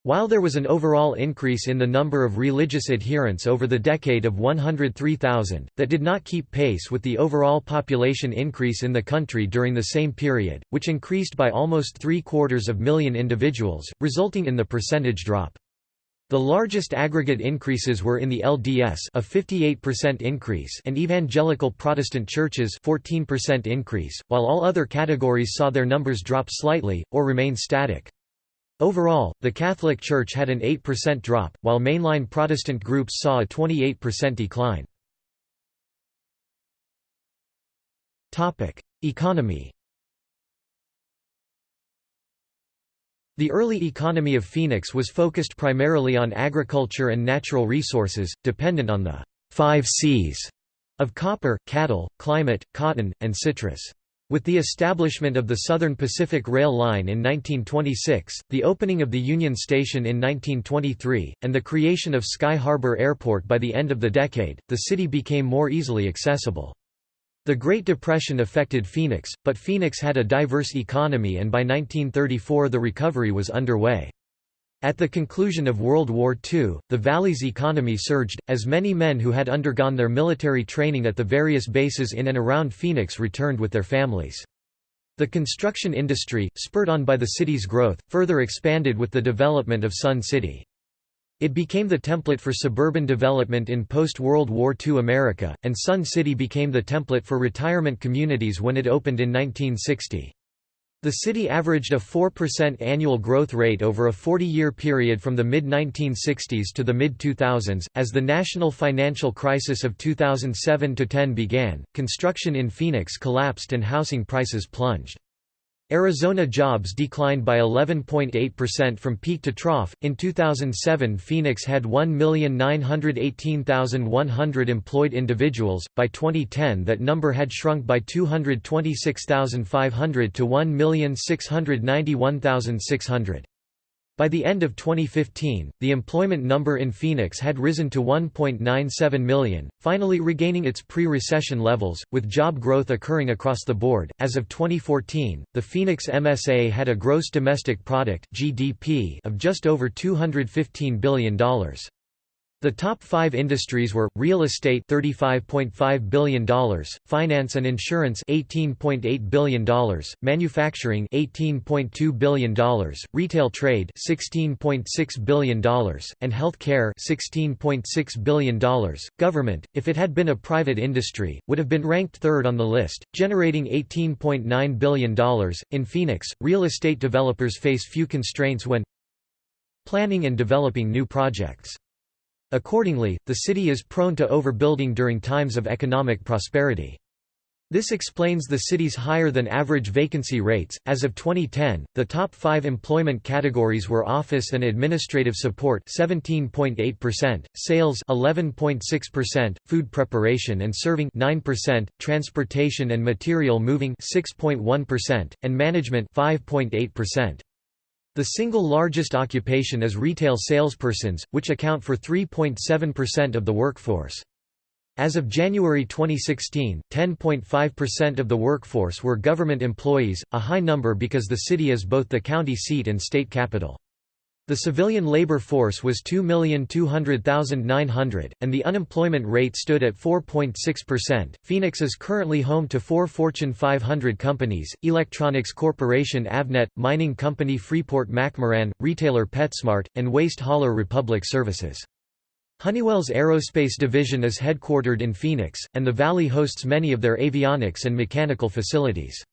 While there was an overall increase in the number of religious adherents over the decade of 103,000, that did not keep pace with the overall population increase in the country during the same period, which increased by almost three-quarters of million individuals, resulting in the percentage drop. The largest aggregate increases were in the LDS a 58% increase and evangelical Protestant churches 14% increase, while all other categories saw their numbers drop slightly, or remain static. Overall, the Catholic Church had an 8% drop, while mainline Protestant groups saw a 28% decline. Economy The early economy of Phoenix was focused primarily on agriculture and natural resources, dependent on the five C's of copper, cattle, climate, cotton, and citrus. With the establishment of the Southern Pacific Rail Line in 1926, the opening of the Union Station in 1923, and the creation of Sky Harbor Airport by the end of the decade, the city became more easily accessible. The Great Depression affected Phoenix, but Phoenix had a diverse economy and by 1934 the recovery was underway. At the conclusion of World War II, the valley's economy surged, as many men who had undergone their military training at the various bases in and around Phoenix returned with their families. The construction industry, spurred on by the city's growth, further expanded with the development of Sun City. It became the template for suburban development in post-World War II America, and Sun City became the template for retirement communities when it opened in 1960. The city averaged a 4% annual growth rate over a 40-year period from the mid-1960s to the mid-2000s. As the national financial crisis of 2007–10 began, construction in Phoenix collapsed and housing prices plunged. Arizona jobs declined by 11.8% from peak to trough. In 2007, Phoenix had 1,918,100 employed individuals. By 2010, that number had shrunk by 226,500 to 1,691,600. By the end of 2015, the employment number in Phoenix had risen to 1.97 million, finally regaining its pre-recession levels, with job growth occurring across the board. As of 2014, the Phoenix MSA had a gross domestic product (GDP) of just over $215 billion. The top five industries were, real estate $35.5 billion, finance and insurance $18.8 billion, manufacturing $18.2 billion, retail trade $16.6 billion, and health care $16.6 billion. Government, if it had been a private industry, would have been ranked third on the list, generating $18.9 billion. In Phoenix, real estate developers face few constraints when planning and developing new projects. Accordingly, the city is prone to overbuilding during times of economic prosperity. This explains the city's higher than average vacancy rates. As of 2010, the top 5 employment categories were office and administrative support 17.8%, sales 11.6%, food preparation and serving 9%, transportation and material moving 6.1%, and management 5.8%. The single largest occupation is retail salespersons, which account for 3.7% of the workforce. As of January 2016, 10.5% of the workforce were government employees, a high number because the city is both the county seat and state capital. The civilian labor force was 2,200,900, and the unemployment rate stood at 4.6%. Phoenix is currently home to four Fortune 500 companies Electronics Corporation Avnet, mining company Freeport McMoRan, retailer PetSmart, and waste hauler Republic Services. Honeywell's aerospace division is headquartered in Phoenix, and the valley hosts many of their avionics and mechanical facilities.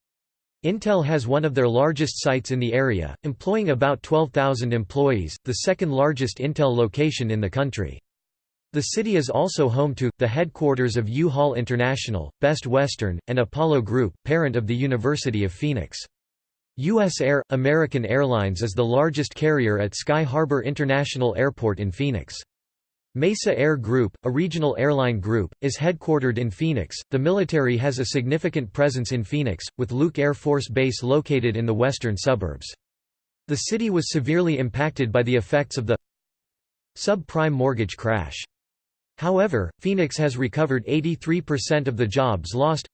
Intel has one of their largest sites in the area, employing about 12,000 employees, the second largest Intel location in the country. The city is also home to, the headquarters of U-Haul International, Best Western, and Apollo Group, parent of the University of Phoenix. U.S. Air, American Airlines is the largest carrier at Sky Harbor International Airport in Phoenix. Mesa Air Group, a regional airline group, is headquartered in Phoenix. The military has a significant presence in Phoenix, with Luke Air Force Base located in the western suburbs. The city was severely impacted by the effects of the subprime mortgage crash. However, Phoenix has recovered 83% of the jobs lost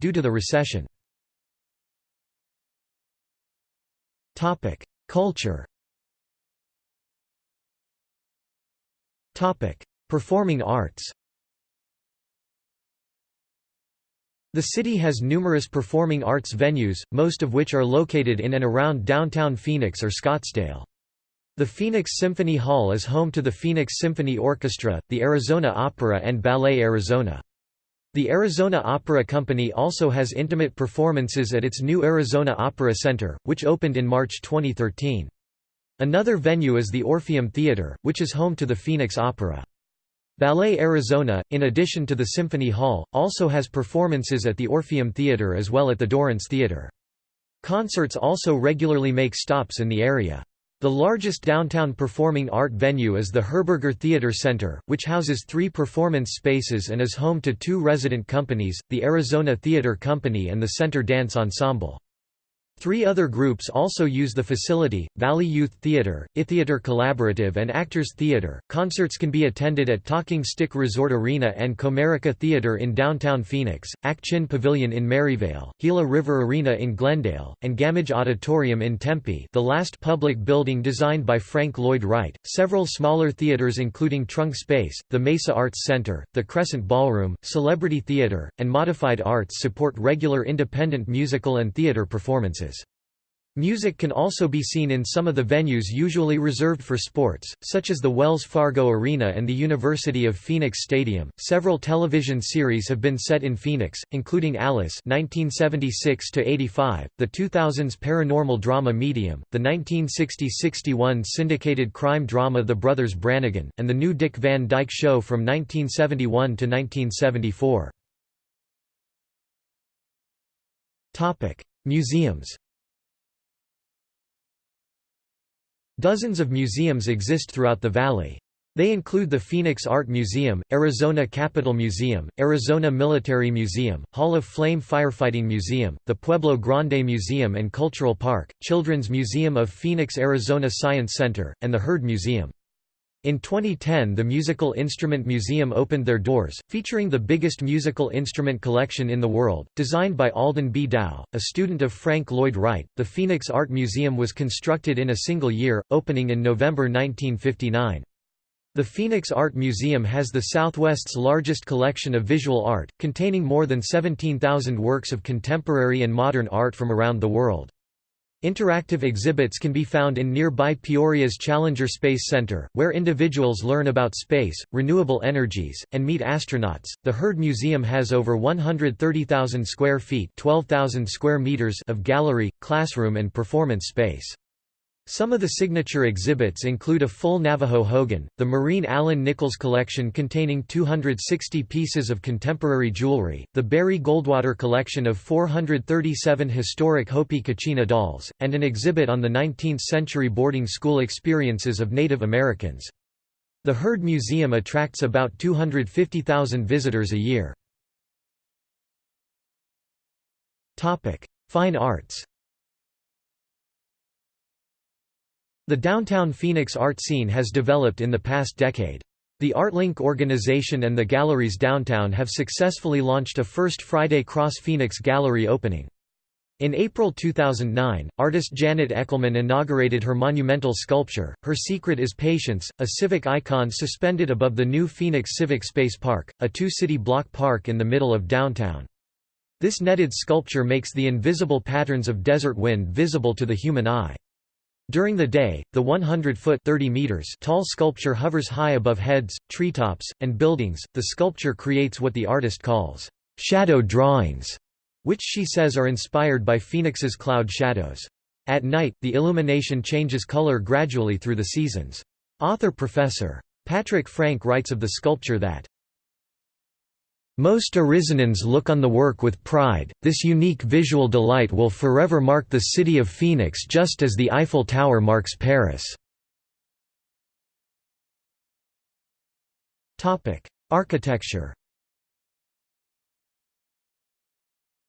due to the recession. Culture Performing arts The city has numerous performing arts venues, most of which are located in and around downtown Phoenix or Scottsdale. The Phoenix Symphony Hall is home to the Phoenix Symphony Orchestra, the Arizona Opera and Ballet Arizona. The Arizona Opera Company also has intimate performances at its new Arizona Opera Center, which opened in March 2013. Another venue is the Orpheum Theater, which is home to the Phoenix Opera. Ballet Arizona, in addition to the Symphony Hall, also has performances at the Orpheum Theater as well at the Dorrance Theater. Concerts also regularly make stops in the area. The largest downtown performing art venue is the Herberger Theater Center, which houses three performance spaces and is home to two resident companies, the Arizona Theater Company and the Center Dance Ensemble. Three other groups also use the facility Valley Youth Theater, iTheater Collaborative, and Actors Theater. Concerts can be attended at Talking Stick Resort Arena and Comerica Theater in downtown Phoenix, Ak-Chin Pavilion in Maryvale, Gila River Arena in Glendale, and Gammage Auditorium in Tempe, the last public building designed by Frank Lloyd Wright. Several smaller theaters, including Trunk Space, the Mesa Arts Center, the Crescent Ballroom, Celebrity Theater, and Modified Arts, support regular independent musical and theater performances. Music can also be seen in some of the venues usually reserved for sports, such as the Wells Fargo Arena and the University of Phoenix Stadium. Several television series have been set in Phoenix, including Alice (1976 85), the 2000s paranormal drama Medium, the 1960-61 syndicated crime drama The Brothers Brannigan, and the new Dick Van Dyke Show from 1971 to 1974. Topic: Museums. Dozens of museums exist throughout the valley. They include the Phoenix Art Museum, Arizona Capitol Museum, Arizona Military Museum, Hall of Flame Firefighting Museum, the Pueblo Grande Museum and Cultural Park, Children's Museum of Phoenix Arizona Science Center, and the Heard Museum. In 2010 the Musical Instrument Museum opened their doors, featuring the biggest musical instrument collection in the world. Designed by Alden B. Dow, a student of Frank Lloyd Wright, the Phoenix Art Museum was constructed in a single year, opening in November 1959. The Phoenix Art Museum has the Southwest's largest collection of visual art, containing more than 17,000 works of contemporary and modern art from around the world. Interactive exhibits can be found in nearby Peoria's Challenger Space Center, where individuals learn about space, renewable energies, and meet astronauts. The Heard Museum has over 130,000 square feet (12,000 square meters) of gallery, classroom, and performance space. Some of the signature exhibits include a full Navajo Hogan, the Mareen Allen Nichols collection containing 260 pieces of contemporary jewelry, the Barry Goldwater collection of 437 historic Hopi Kachina dolls, and an exhibit on the 19th-century boarding school experiences of Native Americans. The Heard Museum attracts about 250,000 visitors a year. Fine arts The downtown Phoenix art scene has developed in the past decade. The ArtLink organization and the galleries downtown have successfully launched a First Friday Cross Phoenix gallery opening. In April 2009, artist Janet Echelman inaugurated her monumental sculpture, Her Secret is Patience, a civic icon suspended above the new Phoenix Civic Space Park, a two-city block park in the middle of downtown. This netted sculpture makes the invisible patterns of desert wind visible to the human eye. During the day, the 100-foot (30 meters) tall sculpture hovers high above heads, treetops, and buildings. The sculpture creates what the artist calls shadow drawings which she says are inspired by Phoenix's cloud shadows. At night, the illumination changes color gradually through the seasons. Author Professor. Patrick Frank writes of the sculpture that most Arizonans look on the work with pride, this unique visual delight will forever mark the city of Phoenix just as the Eiffel Tower marks Paris. Topic: Architecture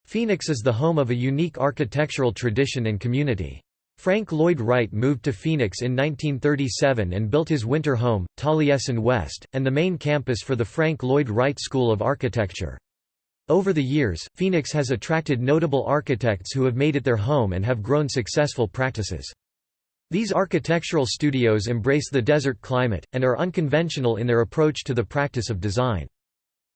Phoenix is the home of a unique architectural tradition and community. Frank Lloyd Wright moved to Phoenix in 1937 and built his winter home, Taliesin West, and the main campus for the Frank Lloyd Wright School of Architecture. Over the years, Phoenix has attracted notable architects who have made it their home and have grown successful practices. These architectural studios embrace the desert climate, and are unconventional in their approach to the practice of design.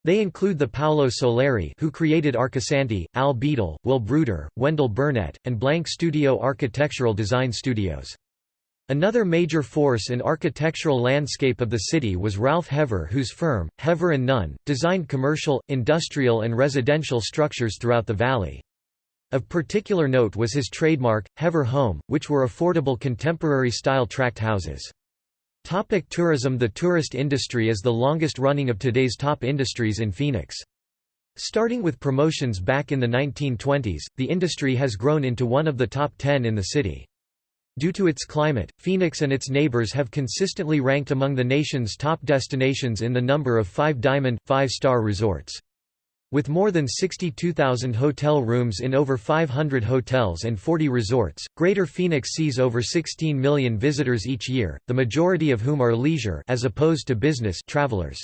They include the Paolo Soleri who created Arcosanti, Al Beadle, Will Bruder, Wendell Burnette, and Blank Studio Architectural Design Studios. Another major force in architectural landscape of the city was Ralph Haver whose firm, Haver & Nunn, designed commercial, industrial and residential structures throughout the valley. Of particular note was his trademark, Haver Home, which were affordable contemporary-style tract houses. Topic tourism The tourist industry is the longest running of today's top industries in Phoenix. Starting with promotions back in the 1920s, the industry has grown into one of the top ten in the city. Due to its climate, Phoenix and its neighbors have consistently ranked among the nation's top destinations in the number of five-diamond, five-star resorts. With more than 62,000 hotel rooms in over 500 hotels and 40 resorts, Greater Phoenix sees over 16 million visitors each year, the majority of whom are leisure as opposed to business travelers.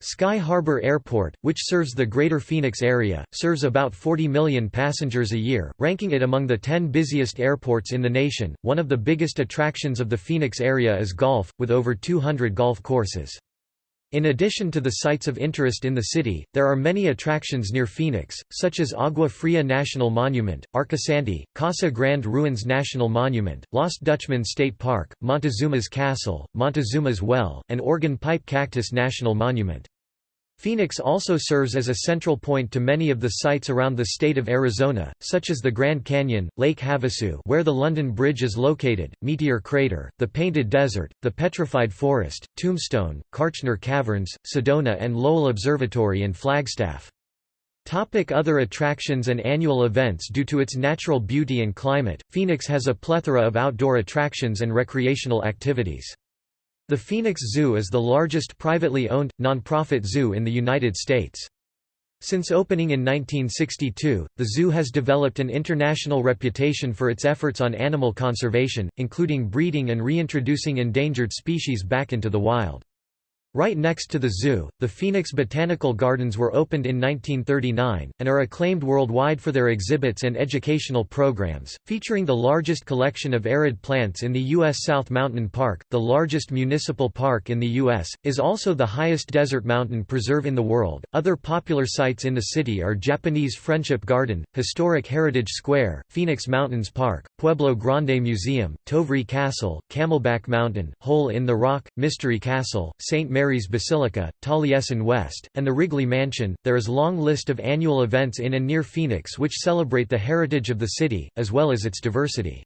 Sky Harbor Airport, which serves the Greater Phoenix area, serves about 40 million passengers a year, ranking it among the 10 busiest airports in the nation. One of the biggest attractions of the Phoenix area is golf, with over 200 golf courses. In addition to the sites of interest in the city, there are many attractions near Phoenix, such as Agua Fria National Monument, Arcosanti, Casa Grande Ruins National Monument, Lost Dutchman State Park, Montezuma's Castle, Montezuma's Well, and Organ Pipe Cactus National Monument. Phoenix also serves as a central point to many of the sites around the state of Arizona, such as the Grand Canyon, Lake Havasu where the London Bridge is located, Meteor Crater, the Painted Desert, the Petrified Forest, Tombstone, Kartchner Caverns, Sedona and Lowell Observatory and Flagstaff. Topic other attractions and annual events Due to its natural beauty and climate, Phoenix has a plethora of outdoor attractions and recreational activities. The Phoenix Zoo is the largest privately owned, nonprofit zoo in the United States. Since opening in 1962, the zoo has developed an international reputation for its efforts on animal conservation, including breeding and reintroducing endangered species back into the wild. Right next to the zoo, the Phoenix Botanical Gardens were opened in 1939, and are acclaimed worldwide for their exhibits and educational programs, featuring the largest collection of arid plants in the U.S. South Mountain Park, the largest municipal park in the U.S., is also the highest desert mountain preserve in the world. Other popular sites in the city are Japanese Friendship Garden, Historic Heritage Square, Phoenix Mountains Park, Pueblo Grande Museum, Tovrea Castle, Camelback Mountain, Hole in the Rock, Mystery Castle, St. Mary Mary's Basilica, Taliesin West, and the Wrigley Mansion. There is long list of annual events in and near Phoenix which celebrate the heritage of the city, as well as its diversity.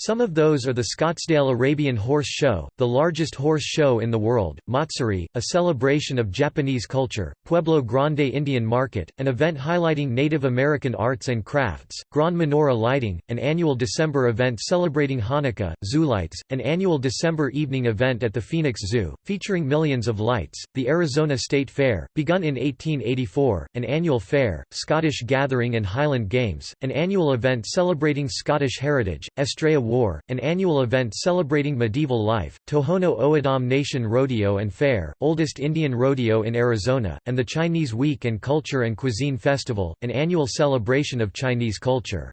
Some of those are the Scottsdale Arabian Horse Show, the largest horse show in the world, Matsuri, a celebration of Japanese culture, Pueblo Grande Indian Market, an event highlighting Native American arts and crafts, Grand Menorah Lighting, an annual December event celebrating Hanukkah, Zoolights, an annual December evening event at the Phoenix Zoo, featuring millions of lights, the Arizona State Fair, begun in 1884, an annual fair, Scottish Gathering and Highland Games, an annual event celebrating Scottish heritage, Estrella War, an annual event celebrating medieval life, Tohono O'odham Nation Rodeo and Fair, oldest Indian rodeo in Arizona, and the Chinese Week and Culture and Cuisine Festival, an annual celebration of Chinese culture.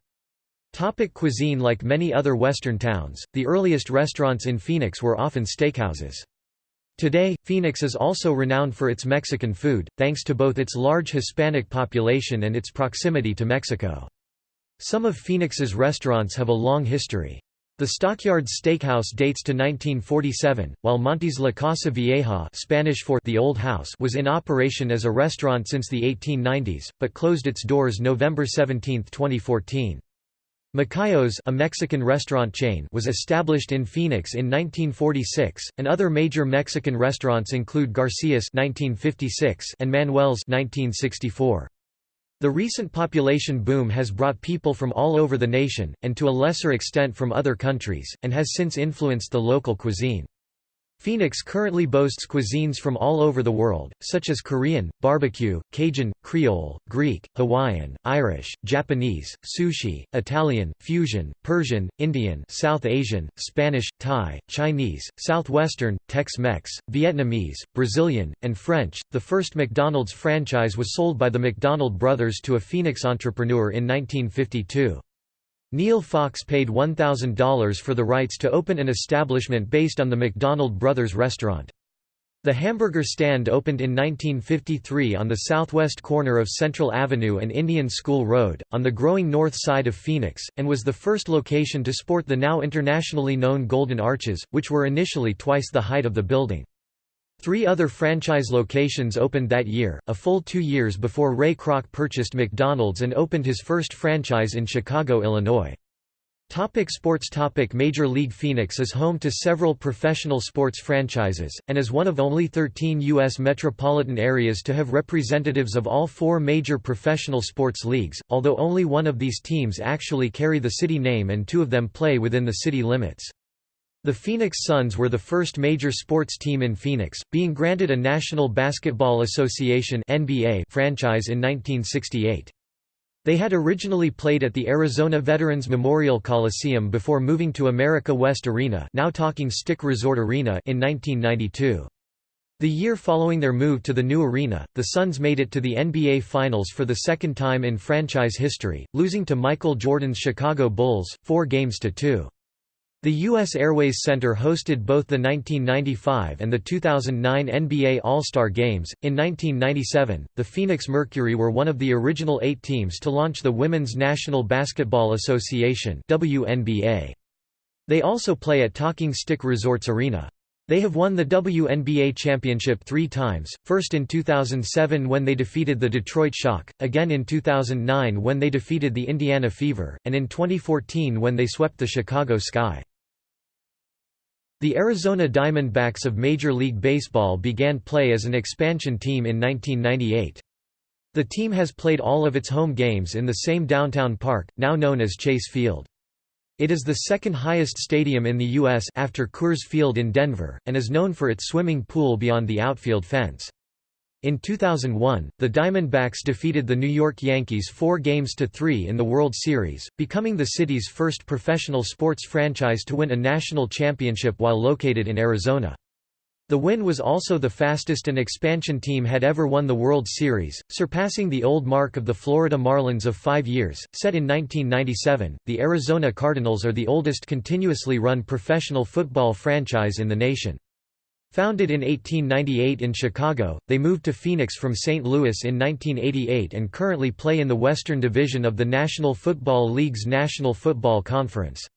Topic cuisine Like many other western towns, the earliest restaurants in Phoenix were often steakhouses. Today, Phoenix is also renowned for its Mexican food, thanks to both its large Hispanic population and its proximity to Mexico. Some of Phoenix's restaurants have a long history. The Stockyards Steakhouse dates to 1947, while Monty's La Casa Vieja Spanish for the Old House was in operation as a restaurant since the 1890s, but closed its doors November 17, 2014. Macayos a Mexican restaurant chain was established in Phoenix in 1946, and other major Mexican restaurants include Garcia's 1956 and Manuel's 1964. The recent population boom has brought people from all over the nation, and to a lesser extent from other countries, and has since influenced the local cuisine. Phoenix currently boasts cuisines from all over the world, such as Korean, barbecue, Cajun, Creole, Greek, Hawaiian, Irish, Japanese, sushi, Italian, fusion, Persian, Indian South Asian, Spanish, Thai, Chinese, Southwestern, Tex-Mex, Vietnamese, Brazilian, and French. The first McDonald's franchise was sold by the McDonald brothers to a Phoenix entrepreneur in 1952. Neil Fox paid $1,000 for the rights to open an establishment based on the McDonald Brothers restaurant. The hamburger stand opened in 1953 on the southwest corner of Central Avenue and Indian School Road, on the growing north side of Phoenix, and was the first location to sport the now internationally known Golden Arches, which were initially twice the height of the building. Three other franchise locations opened that year, a full two years before Ray Kroc purchased McDonald's and opened his first franchise in Chicago, Illinois. Topic sports Topic Major League Phoenix is home to several professional sports franchises, and is one of only 13 U.S. metropolitan areas to have representatives of all four major professional sports leagues, although only one of these teams actually carry the city name and two of them play within the city limits. The Phoenix Suns were the first major sports team in Phoenix, being granted a National Basketball Association NBA franchise in 1968. They had originally played at the Arizona Veterans Memorial Coliseum before moving to America West Arena now Talking Stick Resort Arena in 1992. The year following their move to the new arena, the Suns made it to the NBA Finals for the second time in franchise history, losing to Michael Jordan's Chicago Bulls, four games to two. The U.S. Airways Center hosted both the 1995 and the 2009 NBA All-Star Games. In 1997, the Phoenix Mercury were one of the original eight teams to launch the Women's National Basketball Association (WNBA). They also play at Talking Stick Resorts Arena. They have won the WNBA championship three times, first in 2007 when they defeated the Detroit Shock, again in 2009 when they defeated the Indiana Fever, and in 2014 when they swept the Chicago Sky. The Arizona Diamondbacks of Major League Baseball began play as an expansion team in 1998. The team has played all of its home games in the same downtown park, now known as Chase Field. It is the second highest stadium in the U.S. after Coors Field in Denver, and is known for its swimming pool beyond the outfield fence. In 2001, the Diamondbacks defeated the New York Yankees four games to three in the World Series, becoming the city's first professional sports franchise to win a national championship while located in Arizona. The win was also the fastest an expansion team had ever won the World Series, surpassing the old mark of the Florida Marlins of five years, set in 1997. The Arizona Cardinals are the oldest continuously run professional football franchise in the nation. Founded in 1898 in Chicago, they moved to Phoenix from St. Louis in 1988 and currently play in the Western Division of the National Football League's National Football Conference.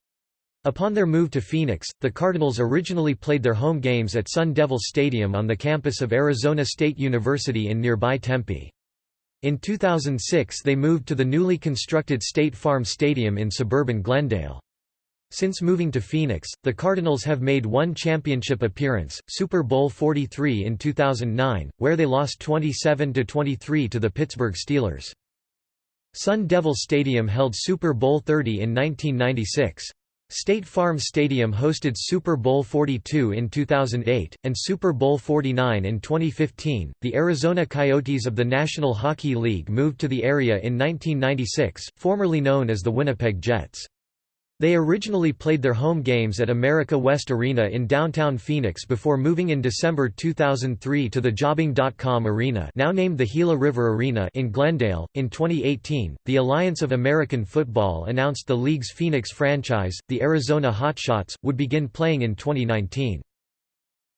Upon their move to Phoenix, the Cardinals originally played their home games at Sun Devil Stadium on the campus of Arizona State University in nearby Tempe. In 2006 they moved to the newly constructed State Farm Stadium in suburban Glendale. Since moving to Phoenix, the Cardinals have made one championship appearance, Super Bowl 43 in 2009, where they lost 27–23 to the Pittsburgh Steelers. Sun Devil Stadium held Super Bowl 30 in 1996. State Farm Stadium hosted Super Bowl 42 in 2008, and Super Bowl 49 in 2015. The Arizona Coyotes of the National Hockey League moved to the area in 1996, formerly known as the Winnipeg Jets. They originally played their home games at America West Arena in downtown Phoenix before moving in December 2003 to the Jobing.com Arena now named the Gila River Arena in Glendale. In 2018, the Alliance of American Football announced the league's Phoenix franchise, the Arizona Hotshots, would begin playing in 2019.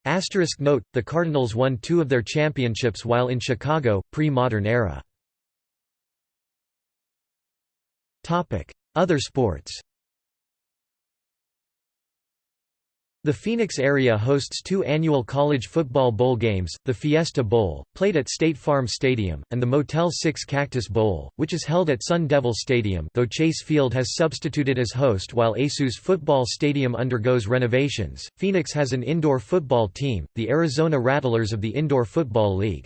Asterisk note, the Cardinals won two of their championships while in Chicago, pre-modern era. Other sports The Phoenix area hosts two annual college football bowl games, the Fiesta Bowl, played at State Farm Stadium, and the Motel 6 Cactus Bowl, which is held at Sun Devil Stadium though Chase Field has substituted as host while ASU's football stadium undergoes renovations. Phoenix has an indoor football team, the Arizona Rattlers of the Indoor Football League.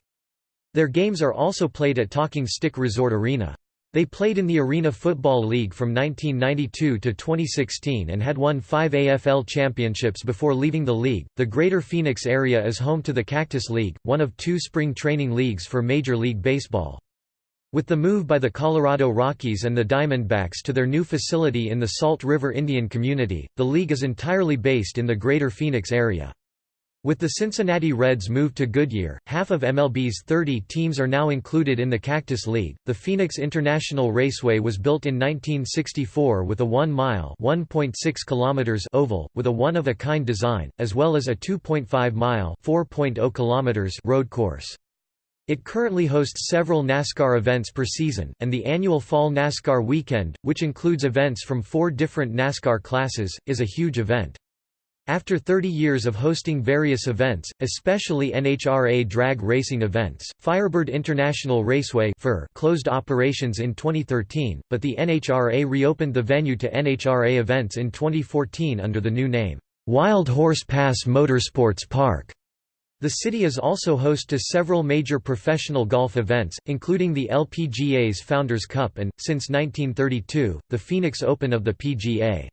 Their games are also played at Talking Stick Resort Arena. They played in the Arena Football League from 1992 to 2016 and had won five AFL championships before leaving the league. The Greater Phoenix area is home to the Cactus League, one of two spring training leagues for Major League Baseball. With the move by the Colorado Rockies and the Diamondbacks to their new facility in the Salt River Indian Community, the league is entirely based in the Greater Phoenix area. With the Cincinnati Reds move to Goodyear, half of MLB's 30 teams are now included in the Cactus League. The Phoenix International Raceway was built in 1964 with a 1-mile (1.6 kilometers) oval with a one-of-a-kind design, as well as a 2.5-mile (4.0 kilometers) road course. It currently hosts several NASCAR events per season, and the annual Fall NASCAR Weekend, which includes events from four different NASCAR classes, is a huge event. After 30 years of hosting various events, especially NHRA drag racing events, Firebird International Raceway closed operations in 2013, but the NHRA reopened the venue to NHRA events in 2014 under the new name, Wild Horse Pass Motorsports Park. The city is also host to several major professional golf events, including the LPGA's Founders Cup and, since 1932, the Phoenix Open of the PGA.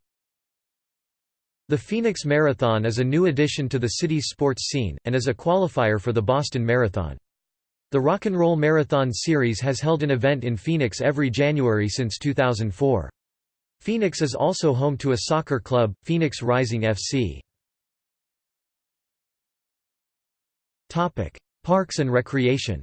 The Phoenix Marathon is a new addition to the city's sports scene, and is a qualifier for the Boston Marathon. The Rock and Roll Marathon Series has held an event in Phoenix every January since 2004. Phoenix is also home to a soccer club, Phoenix Rising FC. Topic: Parks and recreation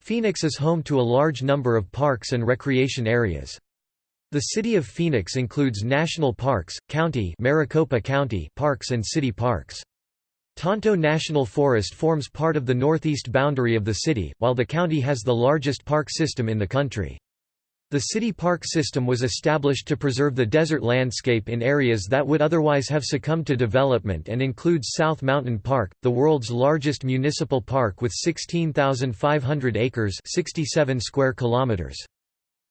Phoenix is home to a large number of parks and recreation areas. The city of Phoenix includes national parks, county Maricopa County parks and city parks. Tonto National Forest forms part of the northeast boundary of the city, while the county has the largest park system in the country. The city park system was established to preserve the desert landscape in areas that would otherwise have succumbed to development and includes South Mountain Park, the world's largest municipal park with 16,500 acres 67 square kilometers.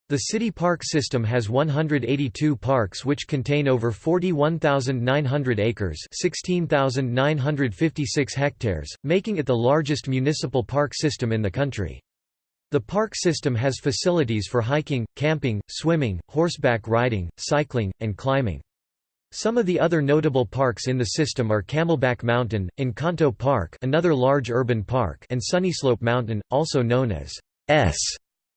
The city park system has 182 parks which contain over 41,900 acres 16,956 hectares, making it the largest municipal park system in the country. The park system has facilities for hiking, camping, swimming, horseback riding, cycling, and climbing. Some of the other notable parks in the system are Camelback Mountain, Encanto Park another large urban park and Sunnyslope Mountain, also known as S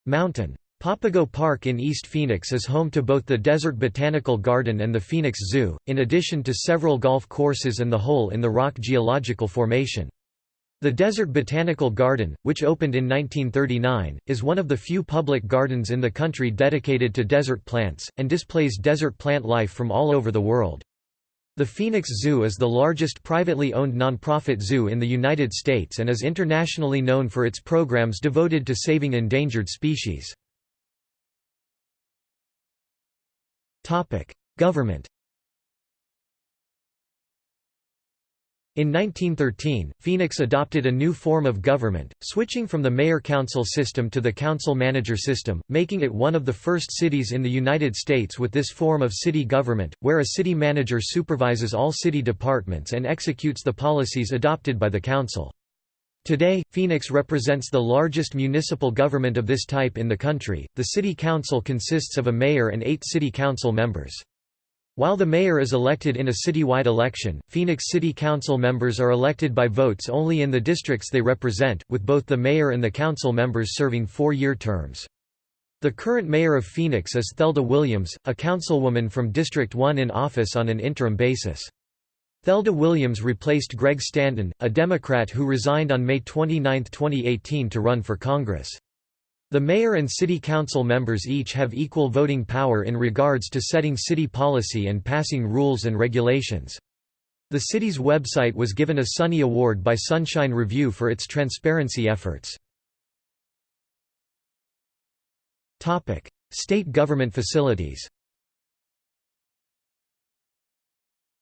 Mountain. Papago Park in East Phoenix is home to both the Desert Botanical Garden and the Phoenix Zoo, in addition to several golf courses and the Hole in the Rock geological formation. The Desert Botanical Garden, which opened in 1939, is one of the few public gardens in the country dedicated to desert plants, and displays desert plant life from all over the world. The Phoenix Zoo is the largest privately owned nonprofit zoo in the United States and is internationally known for its programs devoted to saving endangered species. Government In 1913, Phoenix adopted a new form of government, switching from the mayor-council system to the council-manager system, making it one of the first cities in the United States with this form of city government, where a city manager supervises all city departments and executes the policies adopted by the council. Today, Phoenix represents the largest municipal government of this type in the country. The city council consists of a mayor and eight city council members. While the mayor is elected in a citywide election, Phoenix City Council members are elected by votes only in the districts they represent, with both the mayor and the council members serving four-year terms. The current mayor of Phoenix is Thelda Williams, a councilwoman from District 1 in office on an interim basis. Thelda Williams replaced Greg Stanton, a Democrat who resigned on May 29, 2018 to run for Congress. The mayor and city council members each have equal voting power in regards to setting city policy and passing rules and regulations. The city's website was given a Sunny Award by Sunshine Review for its transparency efforts. State government facilities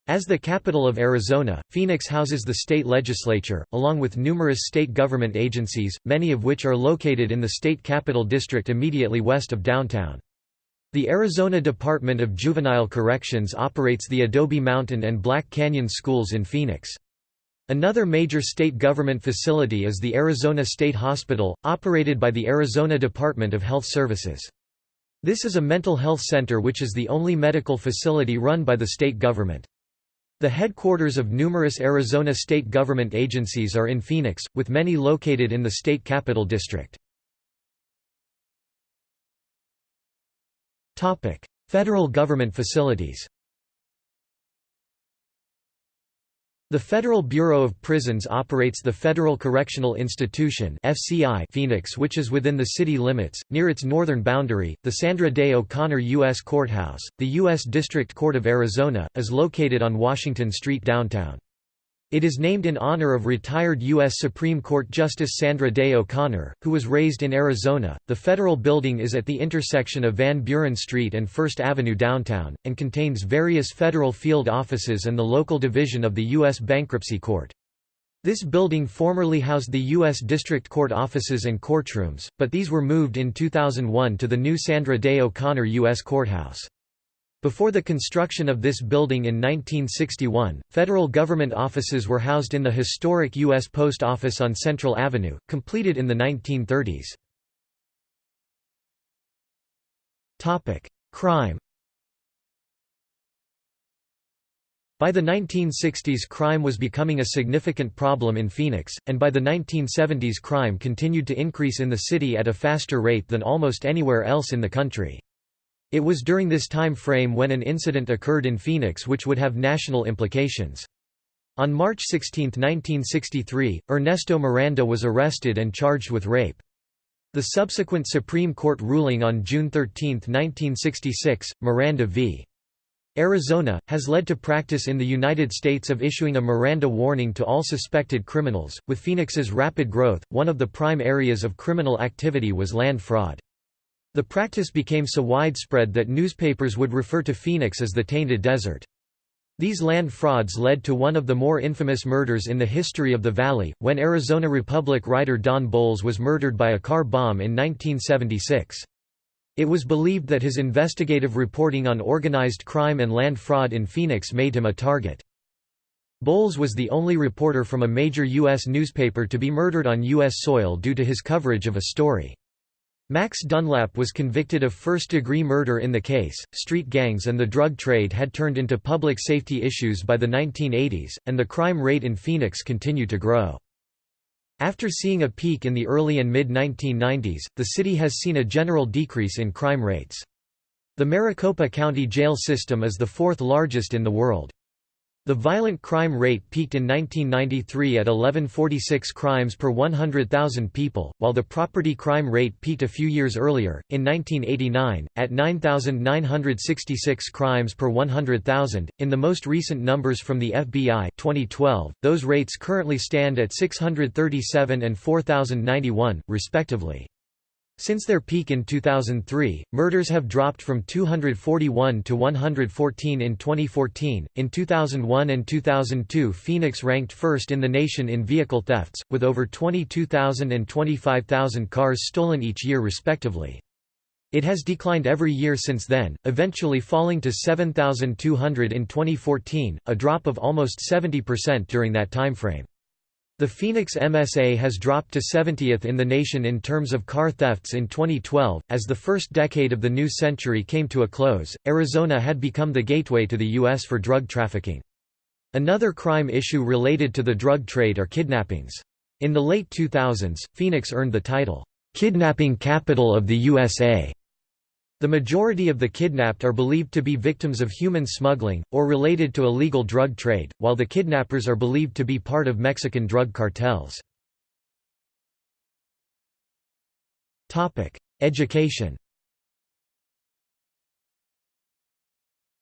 As the capital of Arizona, Phoenix houses the state legislature, along with numerous state government agencies, many of which are located in the state capital district immediately west of downtown. The Arizona Department of Juvenile Corrections operates the Adobe Mountain and Black Canyon schools in Phoenix. Another major state government facility is the Arizona State Hospital, operated by the Arizona Department of Health Services. This is a mental health center which is the only medical facility run by the state government. The headquarters of numerous Arizona state government agencies are in Phoenix, with many located in the state capital district. Federal government facilities The Federal Bureau of Prisons operates the Federal Correctional Institution FCI Phoenix which is within the city limits. Near its northern boundary, the Sandra Day O'Connor U.S. Courthouse, the U.S. District Court of Arizona, is located on Washington Street downtown. It is named in honor of retired U.S. Supreme Court Justice Sandra Day O'Connor, who was raised in Arizona. The federal building is at the intersection of Van Buren Street and First Avenue downtown, and contains various federal field offices and the local division of the U.S. Bankruptcy Court. This building formerly housed the U.S. District Court offices and courtrooms, but these were moved in 2001 to the new Sandra Day O'Connor U.S. Courthouse. Before the construction of this building in 1961, federal government offices were housed in the historic U.S. Post Office on Central Avenue, completed in the 1930s. Crime By the 1960s crime was becoming a significant problem in Phoenix, and by the 1970s crime continued to increase in the city at a faster rate than almost anywhere else in the country. It was during this time frame when an incident occurred in Phoenix which would have national implications. On March 16, 1963, Ernesto Miranda was arrested and charged with rape. The subsequent Supreme Court ruling on June 13, 1966, Miranda v. Arizona, has led to practice in the United States of issuing a Miranda warning to all suspected criminals. With Phoenix's rapid growth, one of the prime areas of criminal activity was land fraud. The practice became so widespread that newspapers would refer to Phoenix as the Tainted Desert. These land frauds led to one of the more infamous murders in the history of the valley, when Arizona Republic writer Don Bolles was murdered by a car bomb in 1976. It was believed that his investigative reporting on organized crime and land fraud in Phoenix made him a target. Bolles was the only reporter from a major U.S. newspaper to be murdered on U.S. soil due to his coverage of a story. Max Dunlap was convicted of first-degree murder in the case. Street gangs and the drug trade had turned into public safety issues by the 1980s, and the crime rate in Phoenix continued to grow. After seeing a peak in the early and mid-1990s, the city has seen a general decrease in crime rates. The Maricopa County jail system is the fourth largest in the world. The violent crime rate peaked in 1993 at 1146 crimes per 100,000 people, while the property crime rate peaked a few years earlier, in 1989, at 9,966 crimes per 100,000. In the most recent numbers from the FBI 2012, those rates currently stand at 637 and 4,091, respectively. Since their peak in 2003, murders have dropped from 241 to 114 in 2014. In 2001 and 2002, Phoenix ranked first in the nation in vehicle thefts, with over 22,000 and 25,000 cars stolen each year respectively. It has declined every year since then, eventually falling to 7,200 in 2014, a drop of almost 70% during that timeframe. The Phoenix MSA has dropped to 70th in the nation in terms of car thefts in 2012. As the first decade of the new century came to a close, Arizona had become the gateway to the U.S. for drug trafficking. Another crime issue related to the drug trade are kidnappings. In the late 2000s, Phoenix earned the title, Kidnapping Capital of the USA, The majority of the kidnapped are believed to be victims of human smuggling, or related to illegal drug trade, while the kidnappers are believed to be part of Mexican drug cartels. Education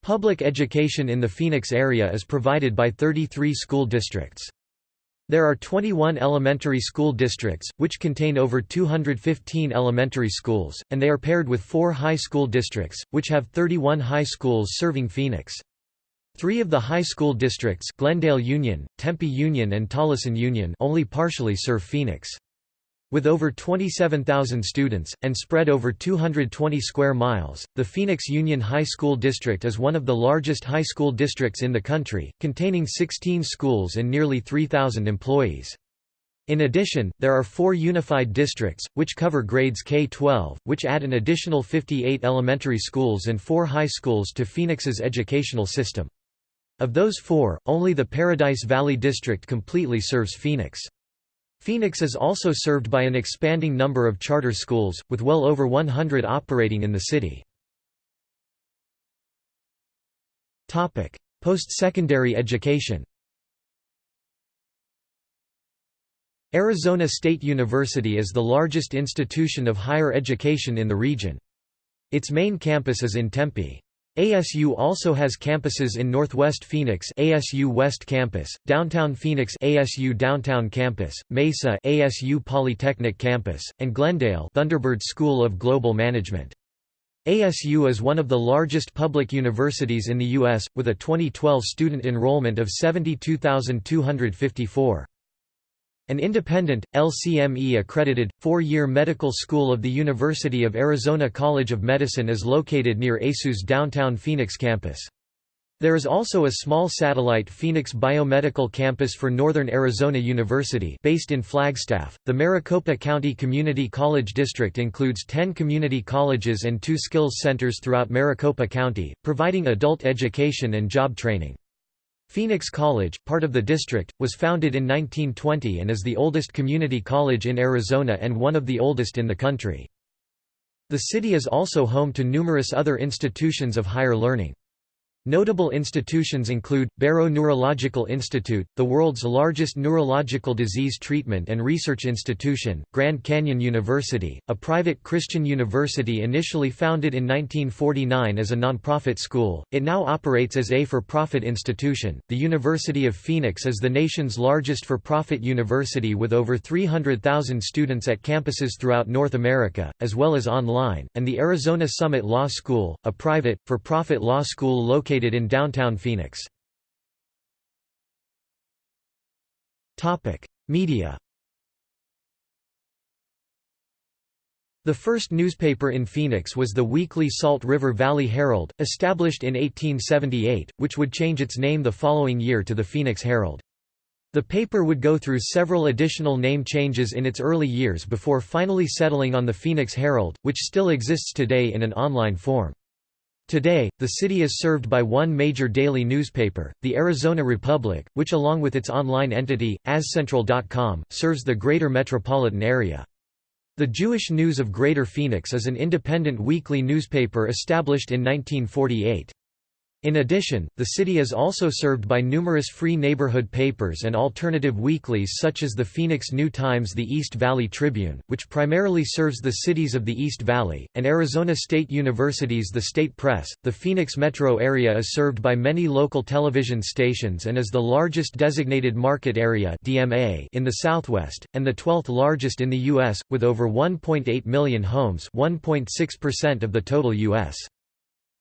Public education in the Phoenix area is provided by 33 school districts. There are 21 elementary school districts, which contain over 215 elementary schools, and they are paired with four high school districts, which have 31 high schools serving Phoenix. Three of the high school districts Glendale Union, Tempe Union and Tolleson Union only partially serve Phoenix. With over 27,000 students, and spread over 220 square miles, the Phoenix Union High School District is one of the largest high school districts in the country, containing 16 schools and nearly 3,000 employees. In addition, there are four unified districts, which cover grades K-12, which add an additional 58 elementary schools and four high schools to Phoenix's educational system. Of those four, only the Paradise Valley District completely serves Phoenix. Phoenix is also served by an expanding number of charter schools, with well over 100 operating in the city. Post-secondary education Arizona State University is the largest institution of higher education in the region. Its main campus is in Tempe. ASU also has campuses in Northwest Phoenix ASU West Campus, Downtown Phoenix ASU Downtown Campus, Mesa ASU Polytechnic Campus, and Glendale Thunderbird School of Global Management. ASU is one of the largest public universities in the U.S., with a 2012 student enrollment of 72,254. An independent, LCME-accredited, four-year medical school of the University of Arizona College of Medicine is located near ASU's downtown Phoenix campus. There is also a small satellite Phoenix Biomedical Campus for Northern Arizona University based in Flagstaff. The Maricopa County Community College District includes 10 community colleges and two skills centers throughout Maricopa County, providing adult education and job training. Phoenix College, part of the district, was founded in 1920 and is the oldest community college in Arizona and one of the oldest in the country. The city is also home to numerous other institutions of higher learning. Notable institutions include, Barrow Neurological Institute, the world's largest neurological disease treatment and research institution, Grand Canyon University, a private Christian university initially founded in 1949 as a nonprofit school, it now operates as a for-profit institution. The University of Phoenix is the nation's largest for-profit university with over 300,000 students at campuses throughout North America, as well as online, and the Arizona Summit Law School, a private, for-profit law school located located in downtown Phoenix. Media The first newspaper in Phoenix was the weekly Salt River Valley Herald, established in 1878, which would change its name the following year to the Phoenix Herald. The paper would go through several additional name changes in its early years before finally settling on the Phoenix Herald, which still exists today in an online form. Today, the city is served by one major daily newspaper, the Arizona Republic, which along with its online entity, AzCentral.com, serves the greater metropolitan area. The Jewish News of Greater Phoenix is an independent weekly newspaper established in 1948. In addition, the city is also served by numerous free neighborhood papers and alternative weeklies such as the Phoenix New Times the East Valley Tribune, which primarily serves the cities of the East Valley, and Arizona State University's The State Press. The Phoenix metro area is served by many local television stations and is the largest designated market area (DMA) in the Southwest and the 12th largest in the US with over 1.8 million homes, 1.6% of the total US.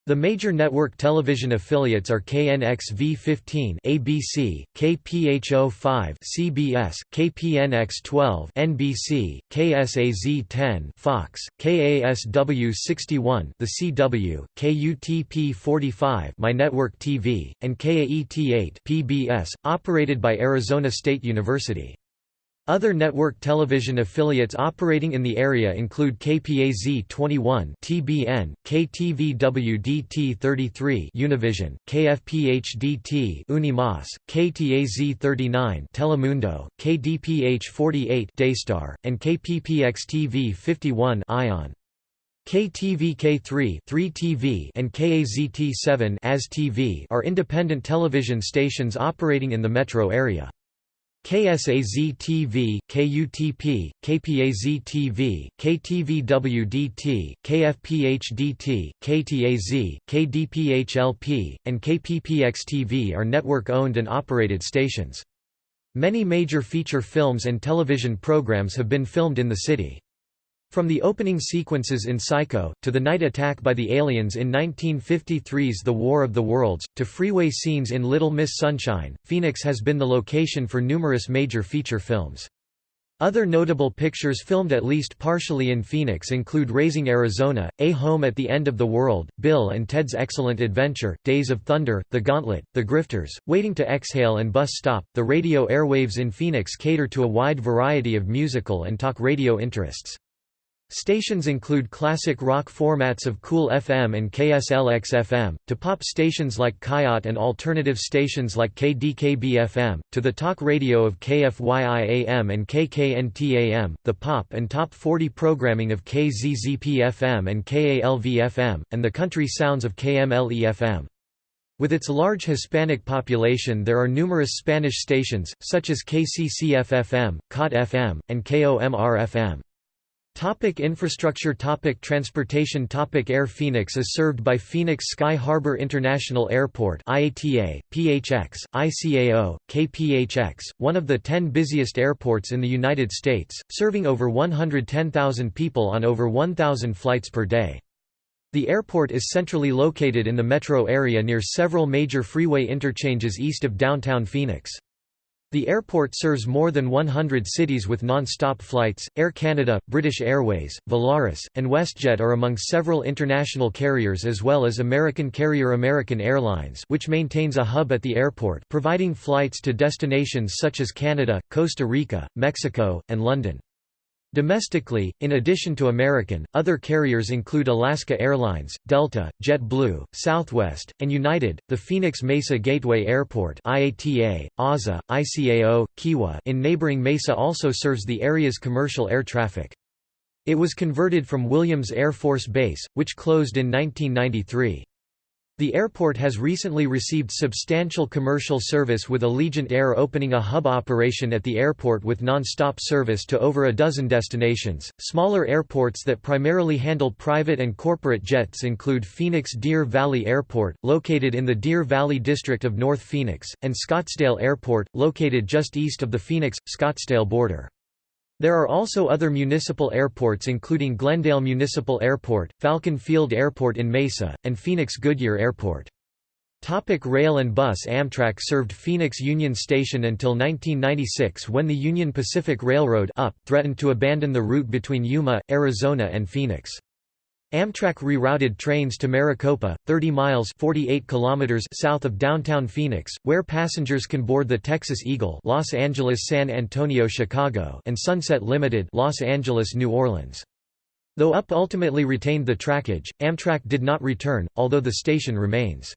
The major network television affiliates are KNX-V15 ABC, KPHO5 CBS, KPNX-12 NBC, KSAZ-10 Fox, KASW-61 The CW, KUTP-45 My Network TV, and KAET-8 PBS, operated by Arizona State University. Other network television affiliates operating in the area include KPAZ 21 TBN, KTVWDT 33 Univision, KFPHDT Unimas, KTAZ 39 Telemundo, KDPH 48 Daystar, and KPPX TV 51 Ion. KTVK3 3TV and KAZT7 AS TV are independent television stations operating in the metro area. KSAZ-TV, KUTP, KPAZ-TV, KTVWDT, KFPH-DT, KTAZ, KDPH-LP, and KPPX-TV are network-owned and operated stations. Many major feature films and television programs have been filmed in the city. From the opening sequences in Psycho, to the night attack by the aliens in 1953's The War of the Worlds, to freeway scenes in Little Miss Sunshine, Phoenix has been the location for numerous major feature films. Other notable pictures filmed at least partially in Phoenix include Raising Arizona, A Home at the End of the World, Bill and Ted's Excellent Adventure, Days of Thunder, The Gauntlet, The Grifters, Waiting to Exhale and Bus Stop. The radio airwaves in Phoenix cater to a wide variety of musical and talk radio interests. Stations include classic rock formats of KOOL-FM and KSLX-FM, to pop stations like Coyote and alternative stations like KDKB-FM, to the talk radio of KFYI-AM and KKNT-AM, the pop and top 40 programming of KZZP-FM and KALV-FM, and the country sounds of KMLE-FM. With its large Hispanic population there are numerous Spanish stations, such as KCCF-FM, KOT-FM, and KOMR-FM. Topic infrastructure Topic Transportation Topic Air Phoenix is served by Phoenix Sky Harbor International Airport IATA, PHX, ICAO, KPHX, one of the 10 busiest airports in the United States, serving over 110,000 people on over 1,000 flights per day. The airport is centrally located in the metro area near several major freeway interchanges east of downtown Phoenix. The airport serves more than 100 cities with non-stop flights. Air Canada, British Airways, Volaris, and WestJet are among several international carriers as well as American carrier American Airlines, which maintains a hub at the airport, providing flights to destinations such as Canada, Costa Rica, Mexico, and London. Domestically, in addition to American, other carriers include Alaska Airlines, Delta, JetBlue, Southwest, and United. The Phoenix Mesa Gateway Airport (IATA), AZA, ICAO, KIWA in neighboring Mesa also serves the area's commercial air traffic. It was converted from Williams Air Force Base, which closed in 1993. The airport has recently received substantial commercial service with Allegiant Air opening a hub operation at the airport with non-stop service to over a dozen destinations. Smaller airports that primarily handle private and corporate jets include Phoenix Deer Valley Airport, located in the Deer Valley district of North Phoenix, and Scottsdale Airport, located just east of the Phoenix-Scottsdale border. There are also other municipal airports including Glendale Municipal Airport, Falcon Field Airport in Mesa, and Phoenix Goodyear Airport. Topic rail and bus Amtrak served Phoenix Union Station until 1996 when the Union Pacific Railroad UP threatened to abandon the route between Yuma, Arizona and Phoenix. Amtrak rerouted trains to Maricopa, 30 miles 48 kilometers south of downtown Phoenix, where passengers can board the Texas Eagle Los Angeles San Antonio Chicago and Sunset Limited Los Angeles New Orleans. Though UP ultimately retained the trackage, Amtrak did not return, although the station remains.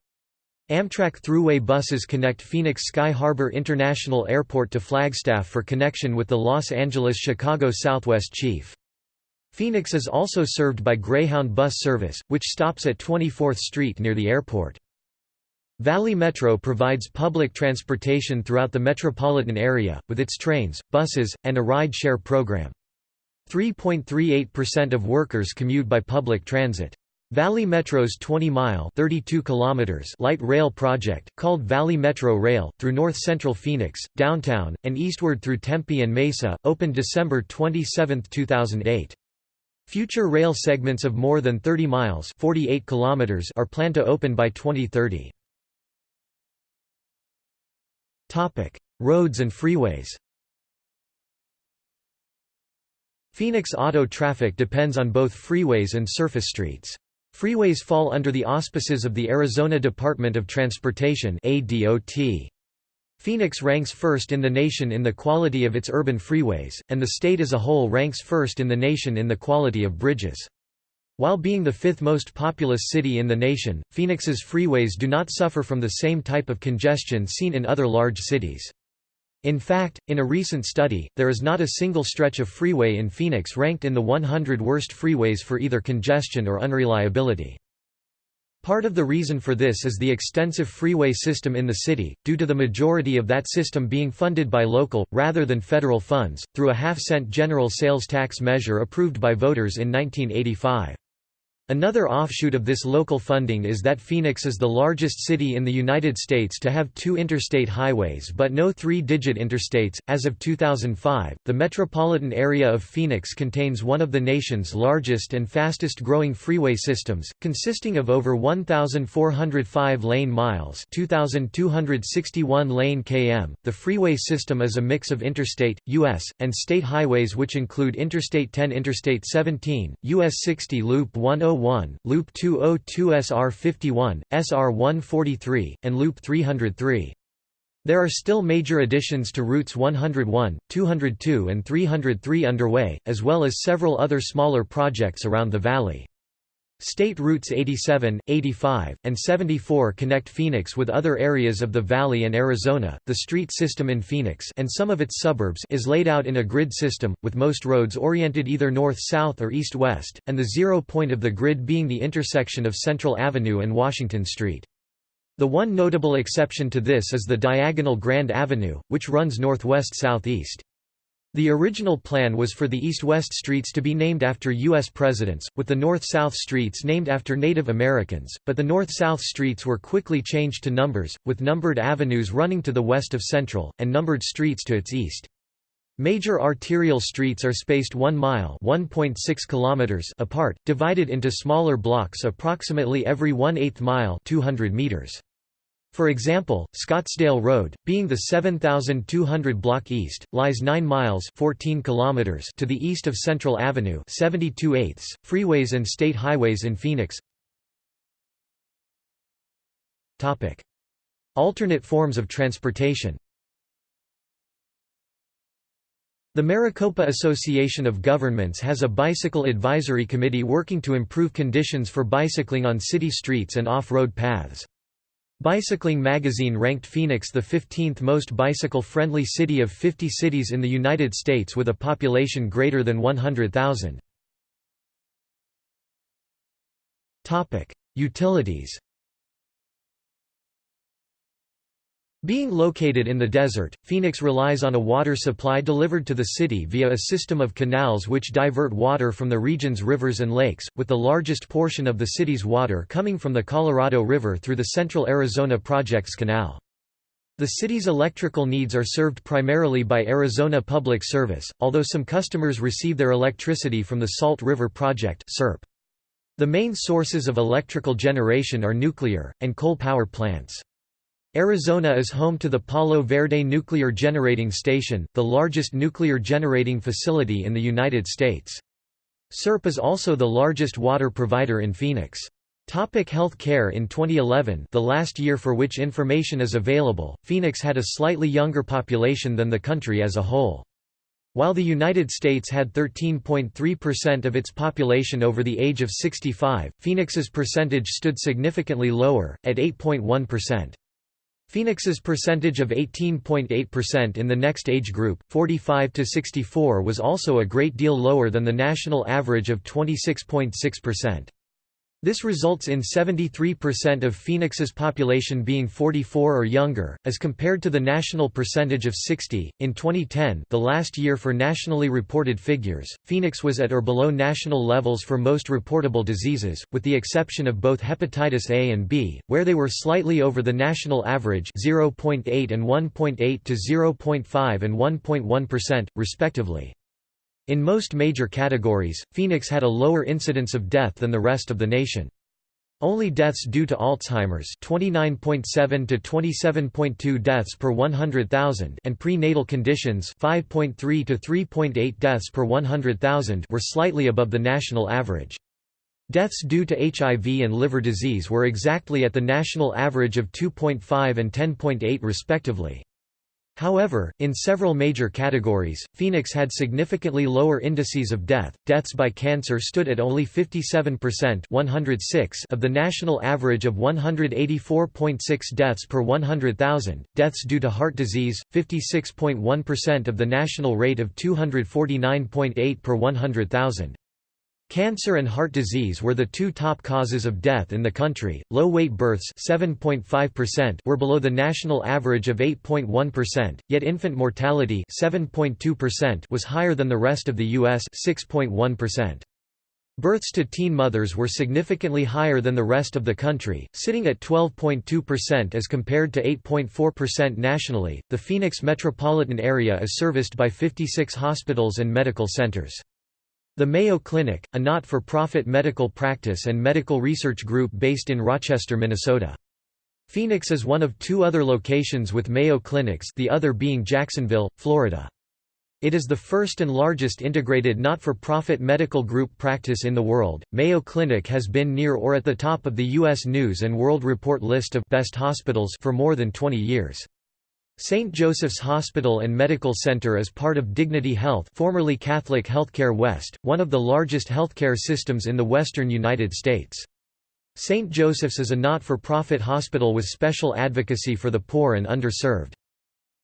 Amtrak Thruway buses connect Phoenix Sky Harbor International Airport to Flagstaff for connection with the Los Angeles-Chicago Southwest Chief. Phoenix is also served by Greyhound bus service, which stops at 24th Street near the airport. Valley Metro provides public transportation throughout the metropolitan area, with its trains, buses, and a ride-share program. 3.38% of workers commute by public transit. Valley Metro's 20-mile light rail project, called Valley Metro Rail, through north-central Phoenix, downtown, and eastward through Tempe and Mesa, opened December 27, 2008. Future rail segments of more than 30 miles 48 kilometers are planned to open by 2030. Topic: Roads and freeways Phoenix auto traffic depends on both freeways and surface streets. Freeways fall under the auspices of the Arizona Department of Transportation ADOT. Phoenix ranks first in the nation in the quality of its urban freeways, and the state as a whole ranks first in the nation in the quality of bridges. While being the fifth most populous city in the nation, Phoenix's freeways do not suffer from the same type of congestion seen in other large cities. In fact, in a recent study, there is not a single stretch of freeway in Phoenix ranked in the 100 worst freeways for either congestion or unreliability. Part of the reason for this is the extensive freeway system in the city, due to the majority of that system being funded by local, rather than federal funds, through a half-cent general sales tax measure approved by voters in 1985. Another offshoot of this local funding is that Phoenix is the largest city in the United States to have two interstate highways but no three-digit interstates. As of 2005, the metropolitan area of Phoenix contains one of the nation's largest and fastest-growing freeway systems, consisting of over 1,405 lane miles (2,261 lane km). The freeway system is a mix of interstate, U.S., and state highways which include Interstate 10, Interstate 17, U.S. 60 Loop 101 101, Loop 202 SR51, SR143, and Loop 303. There are still major additions to routes 101, 202 and 303 underway, as well as several other smaller projects around the valley. State routes 87, 85, and 74 connect Phoenix with other areas of the valley and Arizona. The street system in Phoenix and some of its suburbs is laid out in a grid system, with most roads oriented either north-south or east-west, and the zero point of the grid being the intersection of Central Avenue and Washington Street. The one notable exception to this is the diagonal Grand Avenue, which runs northwest-southeast. The original plan was for the east-west streets to be named after U.S. presidents, with the north-south streets named after Native Americans, but the north-south streets were quickly changed to numbers, with numbered avenues running to the west of Central, and numbered streets to its east. Major arterial streets are spaced 1 mile kilometers apart, divided into smaller blocks approximately every 1 8 mile 200 meters. For example, Scottsdale Road, being the 7,200 block east, lies 9 miles 14 kilometers to the east of Central Avenue 72 eighths, freeways and state highways in Phoenix. Alternate forms of transportation. The Maricopa Association of Governments has a bicycle advisory committee working to improve conditions for bicycling on city streets and off-road paths. Bicycling magazine ranked Phoenix the 15th most bicycle-friendly city of 50 cities in the United States with a population greater than 100,000. Utilities Being located in the desert, Phoenix relies on a water supply delivered to the city via a system of canals which divert water from the region's rivers and lakes, with the largest portion of the city's water coming from the Colorado River through the Central Arizona Projects Canal. The city's electrical needs are served primarily by Arizona Public Service, although some customers receive their electricity from the Salt River Project The main sources of electrical generation are nuclear, and coal power plants. Arizona is home to the Palo Verde Nuclear Generating Station, the largest nuclear generating facility in the United States. SRP is also the largest water provider in Phoenix. Topic health care In 2011 the last year for which information is available, Phoenix had a slightly younger population than the country as a whole. While the United States had 13.3% of its population over the age of 65, Phoenix's percentage stood significantly lower, at 8.1%. Phoenix's percentage of 18.8% in the next age group, 45 to 64 was also a great deal lower than the national average of 26.6%. This results in 73% of Phoenix's population being 44 or younger, as compared to the national percentage of 60. In 2010, the last year for nationally reported figures, Phoenix was at or below national levels for most reportable diseases, with the exception of both hepatitis A and B, where they were slightly over the national average 0.8 and 1.8 to 0.5 and 1.1%, respectively. In most major categories, Phoenix had a lower incidence of death than the rest of the nation. Only deaths due to Alzheimer's 29.7 to 27.2 deaths per 100,000 and prenatal conditions 5.3 to 3.8 deaths per 100,000 were slightly above the national average. Deaths due to HIV and liver disease were exactly at the national average of 2.5 and 10.8 respectively. However, in several major categories, Phoenix had significantly lower indices of death. Deaths by cancer stood at only 57% 106 of the national average of 184.6 deaths per 100,000. Deaths due to heart disease, 56.1% of the national rate of 249.8 per 100,000. Cancer and heart disease were the two top causes of death in the country. Low weight births 7.5% were below the national average of 8.1%, yet infant mortality 7.2% was higher than the rest of the US 6.1%. Births to teen mothers were significantly higher than the rest of the country, sitting at 12.2% as compared to 8.4% nationally. The Phoenix metropolitan area is serviced by 56 hospitals and medical centers. The Mayo Clinic, a not-for-profit medical practice and medical research group based in Rochester, Minnesota. Phoenix is one of two other locations with Mayo clinics the other being Jacksonville, Florida. It is the first and largest integrated not-for-profit medical group practice in the world. Mayo Clinic has been near or at the top of the U.S. News & World Report list of «best hospitals» for more than 20 years. St. Joseph's Hospital and Medical Center is part of Dignity Health formerly Catholic Healthcare West, one of the largest healthcare systems in the western United States. St. Joseph's is a not-for-profit hospital with special advocacy for the poor and underserved.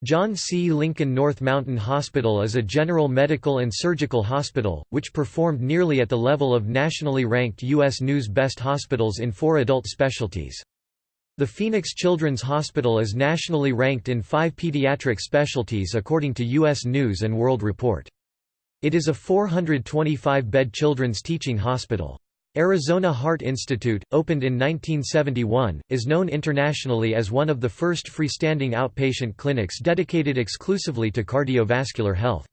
John C. Lincoln North Mountain Hospital is a general medical and surgical hospital, which performed nearly at the level of nationally ranked U.S. News Best Hospitals in four adult specialties. The Phoenix Children's Hospital is nationally ranked in five pediatric specialties according to U.S. News & World Report. It is a 425-bed children's teaching hospital. Arizona Heart Institute, opened in 1971, is known internationally as one of the first freestanding outpatient clinics dedicated exclusively to cardiovascular health.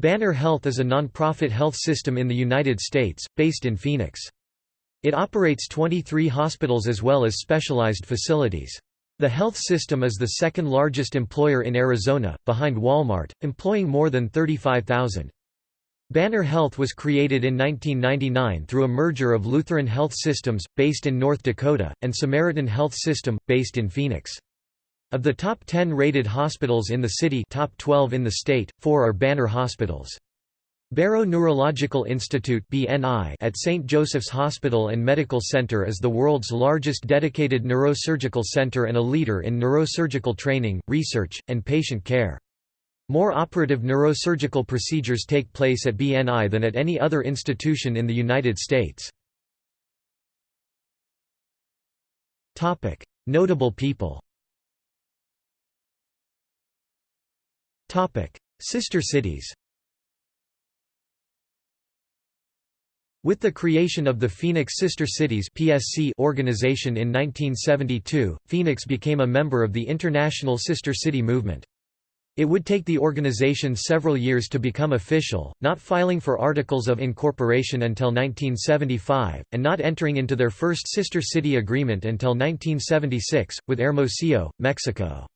Banner Health is a nonprofit health system in the United States, based in Phoenix. It operates 23 hospitals as well as specialized facilities. The health system is the second largest employer in Arizona, behind Walmart, employing more than 35,000. Banner Health was created in 1999 through a merger of Lutheran Health Systems, based in North Dakota, and Samaritan Health System, based in Phoenix. Of the top 10 rated hospitals in the city top 12 in the state, four are Banner hospitals. Barrow Neurological Institute at St. Joseph's Hospital and Medical Center is the world's largest dedicated neurosurgical center and a leader in neurosurgical training, research, and patient care. More operative neurosurgical procedures take place at BNI than at any other institution in the United States. Notable people Sister cities With the creation of the Phoenix Sister Cities (PSC) organization in 1972, Phoenix became a member of the International Sister City movement. It would take the organization several years to become official, not filing for articles of incorporation until 1975, and not entering into their first sister city agreement until 1976, with Hermosillo, Mexico.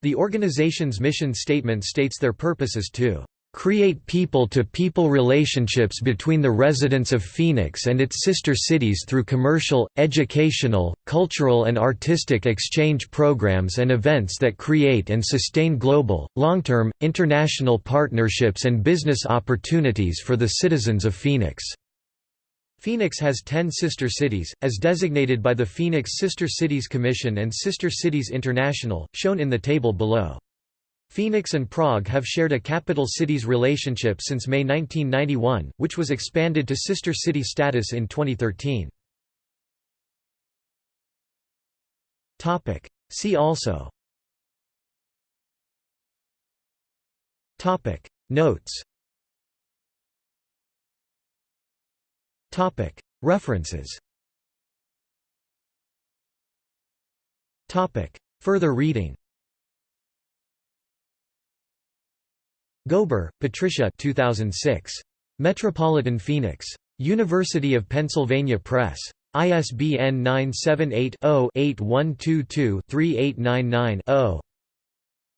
The organization's mission statement states their purpose is to create people-to-people -people relationships between the residents of Phoenix and its sister cities through commercial, educational, cultural and artistic exchange programs and events that create and sustain global, long-term, international partnerships and business opportunities for the citizens of Phoenix. Phoenix has 10 sister cities, as designated by the Phoenix Sister Cities Commission and Sister Cities International, shown in the table below. Phoenix and Prague have shared a capital cities relationship since May 1991, which was expanded to sister city status in 2013. See also. Notes. References. Further reading Gober, Patricia 2006. Metropolitan Phoenix. University of Pennsylvania Press. ISBN 978-0-8122-3899-0.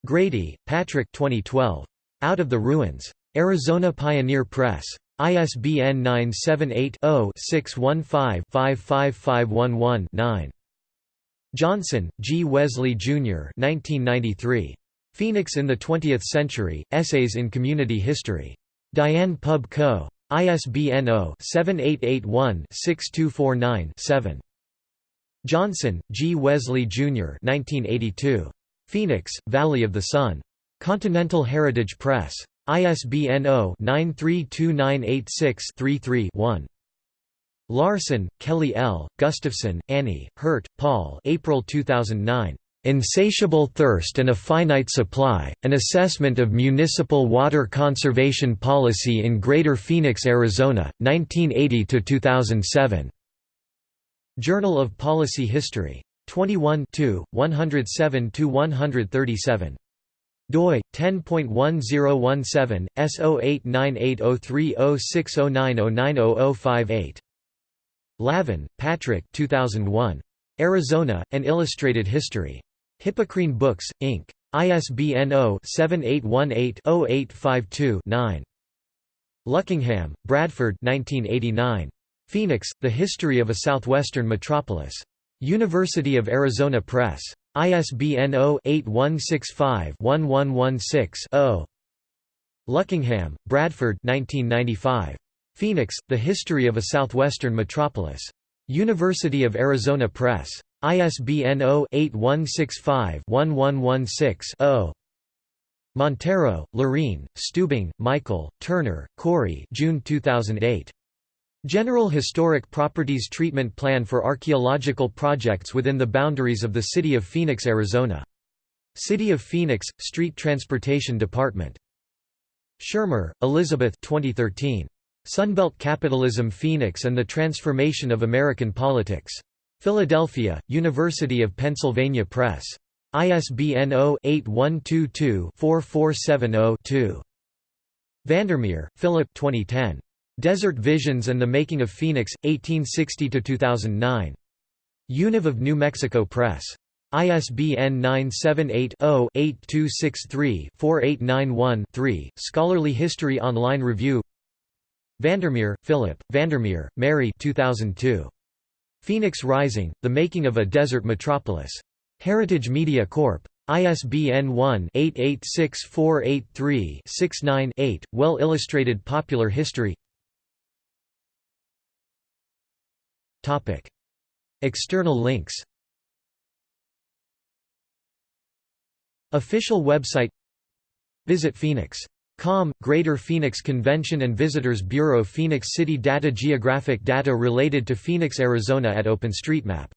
Grady, Patrick 2012. Out of the Ruins. Arizona Pioneer Press. ISBN 978 0 615 55511 9. Johnson, G. Wesley, Jr. 1993. Phoenix in the Twentieth Century, Essays in Community History. Diane Pub Co. ISBN 0-7881-6249-7. Johnson, G. Wesley, Jr. 1982. Phoenix, Valley of the Sun. Continental Heritage Press. ISBN 0-932986-33-1. Larson, Kelly L., Gustafson, Annie, Hurt, Paul April 2009. Insatiable Thirst and a Finite Supply, An Assessment of Municipal Water Conservation Policy in Greater Phoenix, Arizona, 1980–2007. Journal of Policy History. 21 107–137 doi 10.1017 S0898030609090058 Lavin, Patrick 2001 Arizona An Illustrated History Hippocrene Books, Inc. ISBN 0-7818-0852-9. Luckingham, Bradford 1989. Phoenix, The History of a Southwestern Metropolis. University of Arizona Press. ISBN 0-8165-1116-0. Luckingham, Bradford 1995. Phoenix, The History of a Southwestern Metropolis. University of Arizona Press. ISBN 0-8165-1116-0. Montero, Lorene, Stubing, Michael, Turner, Corey June 2008. General Historic Properties Treatment Plan for Archaeological Projects within the boundaries of the City of Phoenix, Arizona. City of Phoenix, Street Transportation Department. Shermer, Elizabeth 2013. Sunbelt Capitalism Phoenix and the Transformation of American Politics. Philadelphia, University of Pennsylvania Press. ISBN 0-8122-4470-2. Vandermeer, Philip 2010. Desert Visions and the Making of Phoenix, 1860–2009. Univ of New Mexico Press. ISBN 978-0-8263-4891-3, Scholarly History Online Review Vandermeer, Philip, Vandermeer, Mary 2002. Phoenix Rising, The Making of a Desert Metropolis. Heritage Media Corp. ISBN 1-886483-69-8, Well-illustrated popular history. External links. Official website. Visit Phoenix Com, Greater Phoenix Convention and Visitors Bureau Phoenix City Data Geographic data related to Phoenix, Arizona at OpenStreetMap